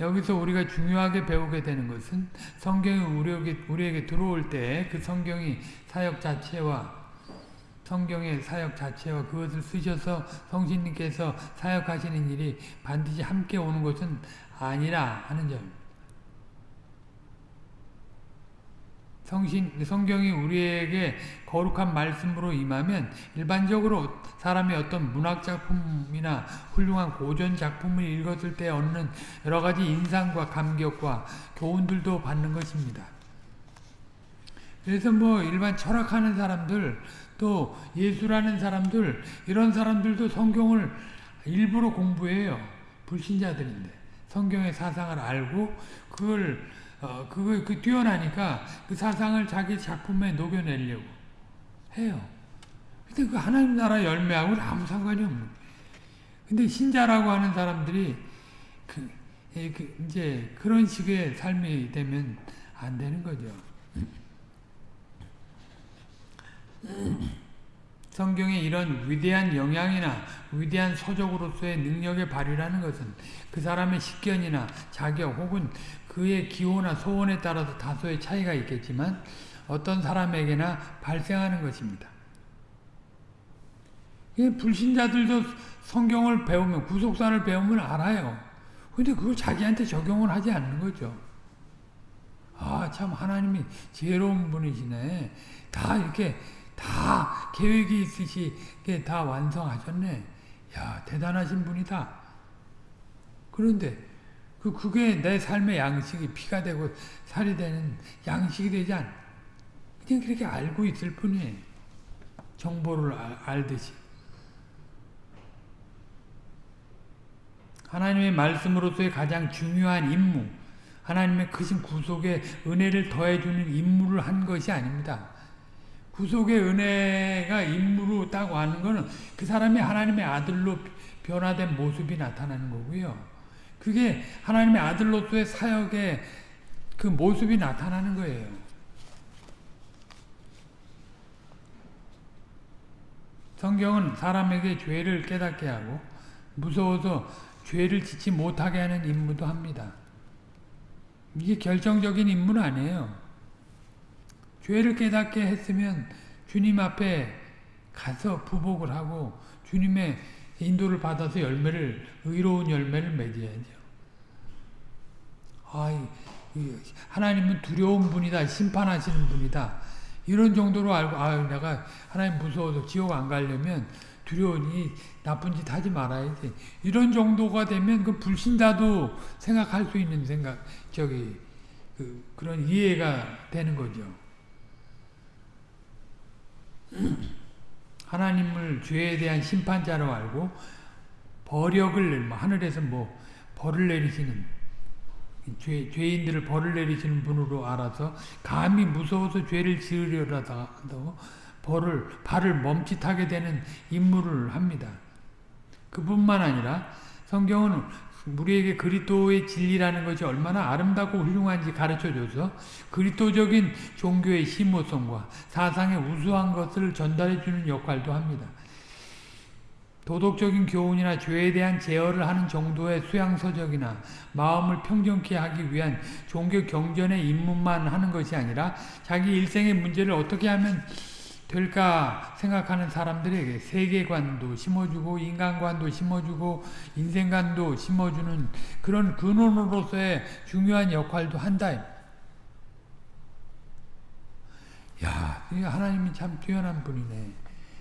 여기서 우리가 중요하게 배우게 되는 것은 성경이 우리에게, 우리에게 들어올 때 그 성경이 사역 자체와 성경의 사역 자체와 그것을 쓰셔서 성신님께서 사역하시는 일이 반드시 함께 오는 것은 아니라 하는 점입니다. 성신, 성경이 우리에게 거룩한 말씀으로 임하면 일반적으로 사람이 어떤 문학작품이나 훌륭한 고전작품을 읽었을 때 얻는 여러가지 인상과 감격과 교훈들도 받는 것입니다. 그래서 뭐 일반 철학하는 사람들 또 예수라는 사람들 이런 사람들도 성경을 일부러 공부해요. 불신자들인데 성경의 사상을 알고 그걸 어, 그거 그 뛰어나니까 그 사상을 자기 작품에 녹여내려고 해요. 근데 그 하나님 나라 열매하고는 아무 상관이 없는 근데 신자라고 하는 사람들이 그, 그 이제 그런 식의 삶이 되면 안 되는 거죠. 성경의 이런 위대한 영향이나 위대한 서적으로서의 능력의 발휘라는 것은 그 사람의 식견이나 자격 혹은 그의 기호나 소원에 따라서 다소의 차이가 있겠지만 어떤 사람에게나 발생하는 것입니다. 불신자들도 성경을 배우면 구속사를 배우면 알아요. 근데 그걸 자기한테 적용을 하지 않는 거죠. 아 참 하나님이 지혜로운 분이시네. 다 이렇게 다 계획이 있으시게 다 완성하셨네. 야 대단하신 분이다. 그런데 그 그게 내 삶의 양식이 피가 되고 살이 되는 양식이 되지 않. 그냥 그렇게 알고 있을 뿐이에요. 정보를 알, 알듯이. 하나님의 말씀으로서의 가장 중요한 임무, 하나님의 크신 구속의 은혜를 더해주는 임무를 한 것이 아닙니다. 구속의 은혜가 임무로 딱 와는 것은 그 사람이 하나님의 아들로 변화된 모습이 나타나는 거고요. 그게 하나님의 아들로서의 사역의 그 모습이 나타나는 거예요. 성경은 사람에게 죄를 깨닫게 하고 무서워서 죄를 짓지 못하게 하는 임무도 합니다. 이게 결정적인 임무는 아니에요. 죄를 깨닫게 했으면 주님 앞에 가서 부복을 하고 주님의 인도를 받아서 열매를 의로운 열매를 맺어야죠. 아, 하나님은 두려운 분이다, 심판하시는 분이다. 이런 정도로 알고 아, 내가 하나님 무서워서 지옥 안 가려면 두려우니 나쁜 짓 하지 말아야지. 이런 정도가 되면 그 불신자도 생각할 수 있는 생각, 저기 그, 그런 이해가 되는 거죠. 하나님을 죄에 대한 심판자로 알고 벌역을 뭐 하늘에서 뭐 벌을 내리시는 죄, 죄인들을 벌을 내리시는 분으로 알아서 감히 무서워서 죄를 지으려다도 벌을 발을 멈칫하게 되는 임무를 합니다. 그뿐만 아니라 성경은 우리에게 그리스도의 진리라는 것이 얼마나 아름답고 훌륭한지 가르쳐줘서 그리스도적인 종교의 심오성과 사상의 우수한 것을 전달해주는 역할도 합니다. 도덕적인 교훈이나 죄에 대한 제어를 하는 정도의 수양서적이나 마음을 평정케 하기 위한 종교 경전의 입문만 하는 것이 아니라 자기 일생의 문제를 어떻게 하면 될까 생각하는 사람들에게 세계관도 심어주고 인간관도 심어주고 인생관도 심어주는 그런 근원으로서의 중요한 역할도 한다. 야, 하나님이 참 뛰어난 분이네.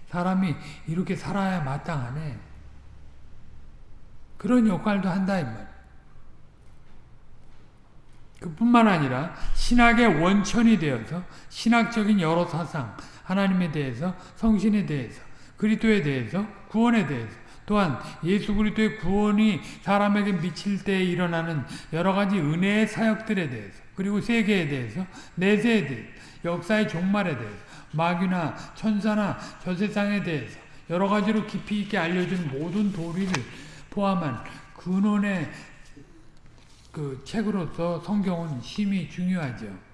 사람이 이렇게 살아야 마땅하네. 그런 역할도 한다. 그뿐만 아니라 신학의 원천이 되어서 신학적인 여러 사상, 하나님에 대해서, 성신에 대해서, 그리스도에 대해서, 구원에 대해서, 또한 예수 그리스도의 구원이 사람에게 미칠 때 일어나는 여러 가지 은혜의 사역들에 대해서, 그리고 세계에 대해서, 내세에 대해서, 역사의 종말에 대해서, 마귀나 천사나 저 세상에 대해서 여러 가지로 깊이 있게 알려준 모든 도리를 포함한 근원의 그 책으로서 성경은 심히 중요하죠.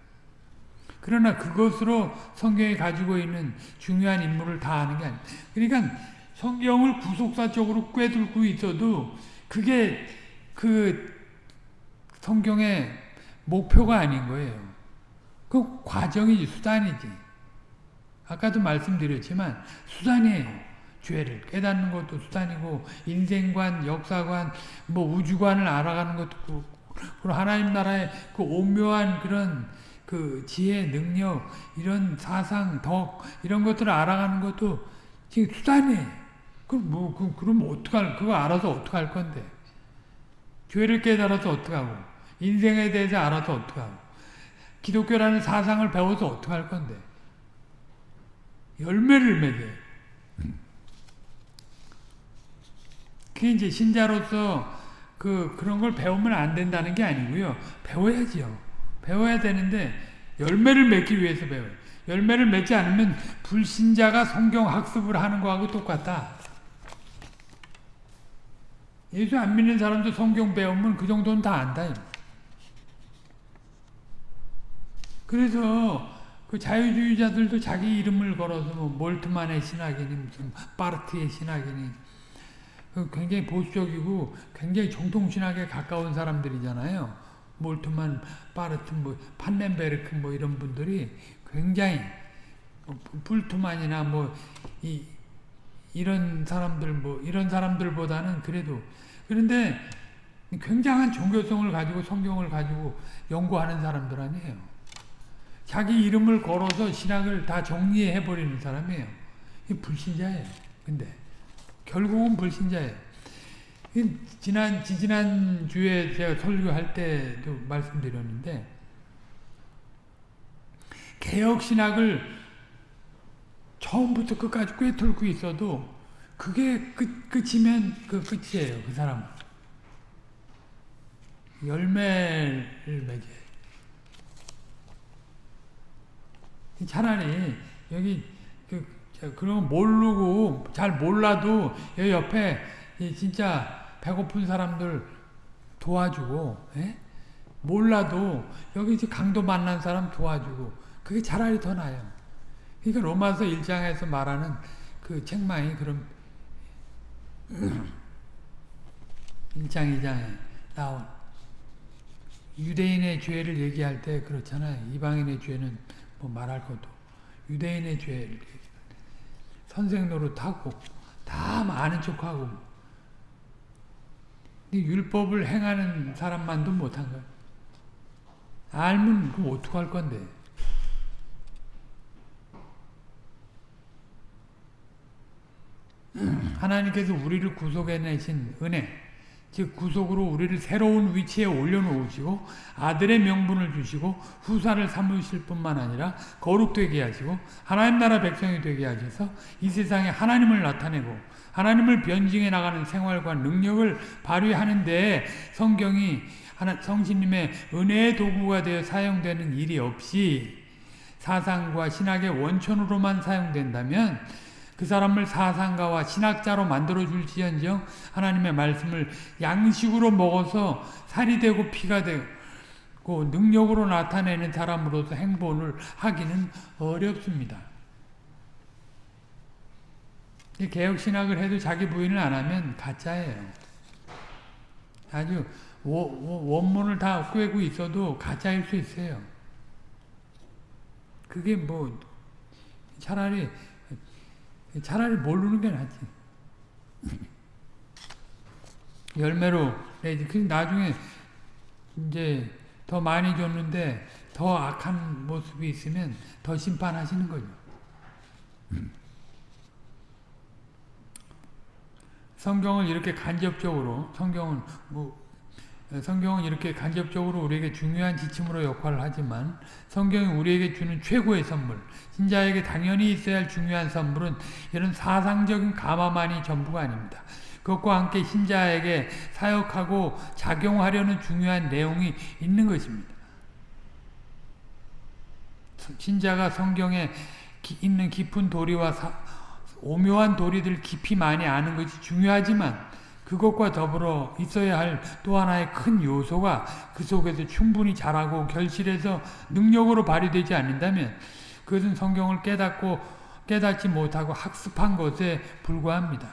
그러나 그것으로 성경이 가지고 있는 중요한 인물을 다 아는 게 아니에요. 그러니까 성경을 구속사적으로 꿰뚫고 있어도 그게 그 성경의 목표가 아닌 거예요. 그 과정이지, 수단이지. 아까도 말씀드렸지만 수단이에요. 죄를 깨닫는 것도 수단이고 인생관, 역사관, 뭐 우주관을 알아가는 것도 그리고 하나님 나라의 그 오묘한 그런 그 지혜, 능력, 이런 사상, 덕 이런 것들을 알아가는 것도 지금 수단이에요. 그럼 뭐 그, 그럼 어떡할 그거 알아서 어떡할 건데? 죄를 깨달아서 어떡하고 인생에 대해서 알아서 어떡하고 기독교라는 사상을 배워서 어떡할 건데? 열매를 맺어요. 그게 이제 신자로서 그, 그런 걸 배우면 안 된다는 게 아니고요. 배워야지요. 배워야 되는데, 열매를 맺기 위해서 배워요. 열매를 맺지 않으면 불신자가 성경 학습을 하는 거하고 똑같다. 예수 안 믿는 사람도 성경 배우면 그 정도는 다 안다. 그래서 그 자유주의자들도 자기 이름을 걸어서 뭐 몰트만의 신학이니 무슨 파르트의 신학이니 그 굉장히 보수적이고 굉장히 정통신학에 가까운 사람들이잖아요. 몰트만, 파르트, 뭐 판넨베르크 뭐 이런 분들이 굉장히 불트만이나 뭐 이, 이런 사람들 뭐 이런 사람들보다는 그래도 그런데 굉장한 종교성을 가지고 성경을 가지고 연구하는 사람들 아니에요. 자기 이름을 걸어서 신학을 다 정리해 버리는 사람이에요. 이 불신자예요. 근데 결국은 불신자예요. 지난 지지난 주에 제가 설교할 때도 말씀드렸는데 개혁 신학을 처음부터 끝까지 꿰뚫고 있어도 그게 끝 끝이면 그 끝이에요. 그 사람 열매를 맺어요. 차라리 여기 그 그런 모르고 잘 몰라도 여기 옆에 진짜 배고픈 사람들 도와주고 에? 예? 몰라도 여기 강도 만난 사람 도와주고 그게 차라리 더 나아요. 그러니까 로마서 1장에서 말하는 그 책망이 그런 1장 2장에 나온 유대인의 죄를 얘기할 때 그렇잖아요. 이방인의 죄는 뭐 말할 것도 유대인의 죄를 선생 노릇하고 다 아는 척하고 율법을 행하는 사람만도 못한 거야. 알면 그럼 어떡할 건데. 하나님께서 우리를 구속해내신 은혜 즉 구속으로 우리를 새로운 위치에 올려놓으시고 아들의 명분을 주시고 후사를 삼으실 뿐만 아니라 거룩되게 하시고 하나님 나라 백성이 되게 하셔서 이 세상에 하나님을 나타내고 하나님을 변증해 나가는 생활과 능력을 발휘하는 데 성경이 하나, 성신님의 은혜의 도구가 되어 사용되는 일이 없이 사상과 신학의 원천으로만 사용된다면 그 사람을 사상가와 신학자로 만들어 줄지언정 하나님의 말씀을 양식으로 먹어서 살이 되고 피가 되고 능력으로 나타내는 사람으로서 행본을 하기는 어렵습니다. 개혁신학을 해도 자기 부인을 안 하면 가짜예요. 아주 원문을 다 꿰고 있어도 가짜일 수 있어요. 그게 뭐 차라리 차라리 모르는 게 낫지. 열매로 그 나중에 이제 더 많이 줬는데 더 악한 모습이 있으면 더 심판하시는 거죠. 성경을 이렇게 간접적으로 성경은 뭐 성경은 이렇게 간접적으로 우리에게 중요한 지침으로 역할을 하지만 성경이 우리에게 주는 최고의 선물, 신자에게 당연히 있어야 할 중요한 선물은 이런 사상적인 감화만이 전부가 아닙니다. 그것과 함께 신자에게 사역하고 작용하려는 중요한 내용이 있는 것입니다. 신자가 성경에 있는 깊은 도리와 사, 오묘한 도리들 깊이 많이 아는 것이 중요하지만 그것과 더불어 있어야 할 또 하나의 큰 요소가 그 속에서 충분히 자라고 결실해서 능력으로 발휘되지 않는다면 그것은 성경을 깨닫고 깨닫지 못하고 학습한 것에 불과합니다.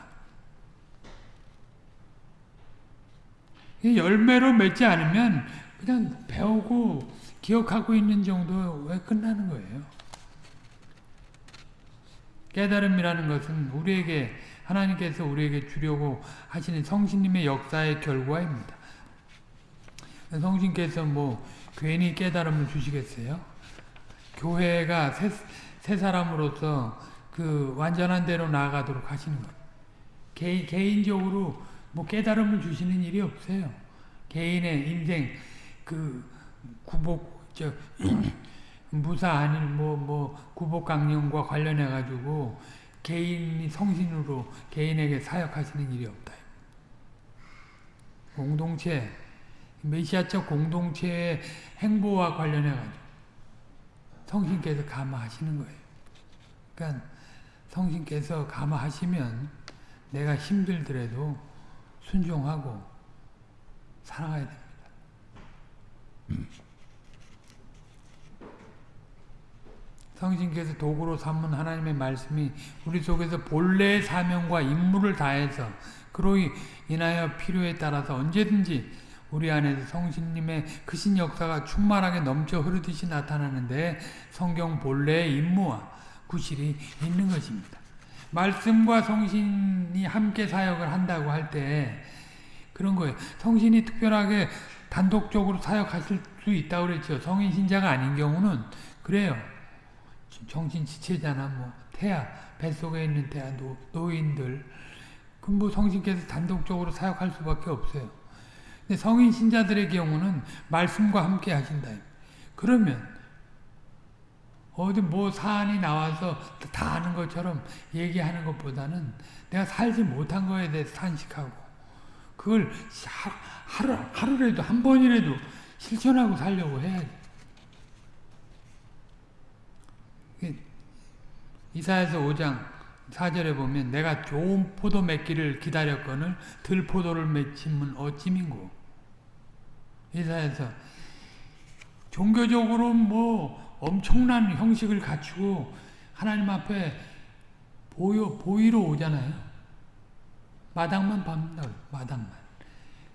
열매로 맺지 않으면 그냥 배우고 기억하고 있는 정도에 끝나는 거예요. 깨달음이라는 것은 우리에게 하나님께서 우리에게 주려고 하시는 성신님의 역사의 결과입니다. 성신께서 뭐 괜히 깨달음을 주시겠어요? 교회가 새, 새 사람으로서 그 완전한 대로 나아가도록 하시는 거예요. 개, 개인적으로 뭐 깨달음을 주시는 일이 없어요. 개인의 인생 그 구복 저 무사 아닌 뭐 뭐 구복 강령과 관련해 가지고 개인이 성신으로 개인에게 사역하시는 일이 없다. 공동체, 메시아적 공동체의 행보와 관련해 가지고 성신께서 감화하시는 거예요. 그러니까 성신께서 감화하시면 내가 힘들더라도 순종하고 살아가야 됩니다. 성신께서 도구로 삼은 하나님의 말씀이 우리 속에서 본래의 사명과 임무를 다해서 그로 인하여 필요에 따라서 언제든지 우리 안에서 성신님의 크신 역사가 충만하게 넘쳐 흐르듯이 나타나는데 성경 본래의 임무와 구실이 있는 것입니다. 말씀과 성신이 함께 사역을 한다고 할 때 그런 거예요. 성신이 특별하게 단독적으로 사역하실 수 있다고 그랬죠. 성인 신자가 아닌 경우는 그래요. 정신 지체잖아, 뭐 태아 뱃속에 있는 태아 노, 노인들 그뭐 성신께서 단독적으로 사역할 수밖에 없어요. 근데 성인 신자들의 경우는 말씀과 함께 하신다. 그러면 어디 뭐 사안이 나와서 다 아는 것처럼 얘기하는 것보다는 내가 살지 못한 거에 대해서 탄식하고 그걸 하루, 하루라도 한 번이라도 실천하고 살려고 해야지. 이사에서 5장 4절에 보면 내가 좋은 포도 맺기를 기다렸거늘 들 포도를 맺힘은 어찌민고 이사에서 종교적으로 뭐 엄청난 형식을 갖추고 하나님 앞에 보여, 보이러 오잖아요. 마당만 밟는다 마당만.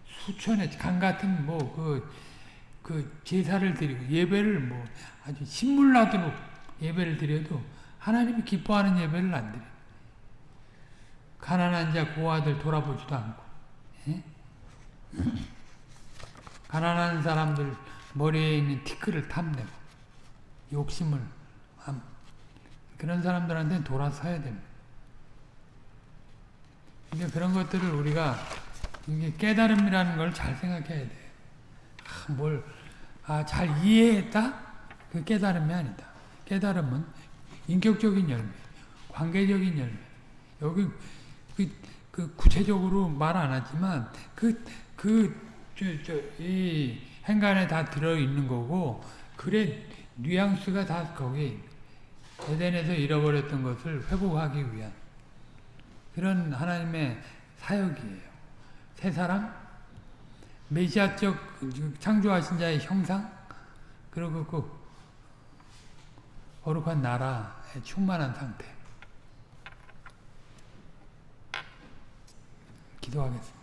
수천의 강 같은 뭐 그, 그 제사를 드리고 예배를 뭐 아주 신물나도록 예배를 드려도 하나님이 기뻐하는 예배를 안 드려. 가난한 자 고아들 돌아보지도 않고 예? 가난한 사람들 머리에 있는 티끌을 탐내고 욕심을 그런 사람들한테는 돌아서야 됩니다. 이제 그런 것들을 우리가 이게 깨달음이라는 걸 잘 생각해야 돼. 아, 뭘, 아, 잘 이해했다? 그 깨달음이 아니다. 깨달음은 인격적인 열매, 관계적인 열매. 여기 그, 그 구체적으로 말 안 하지만 그그저이 행간에 다 들어 있는 거고 글의 뉘앙스가 다 거기 에덴에서 잃어버렸던 것을 회복하기 위한 그런 하나님의 사역이에요. 새 사람, 메시아적 창조하신 자의 형상, 그리고 그 거룩한 나라, 충만한 상태 기도하겠습니다.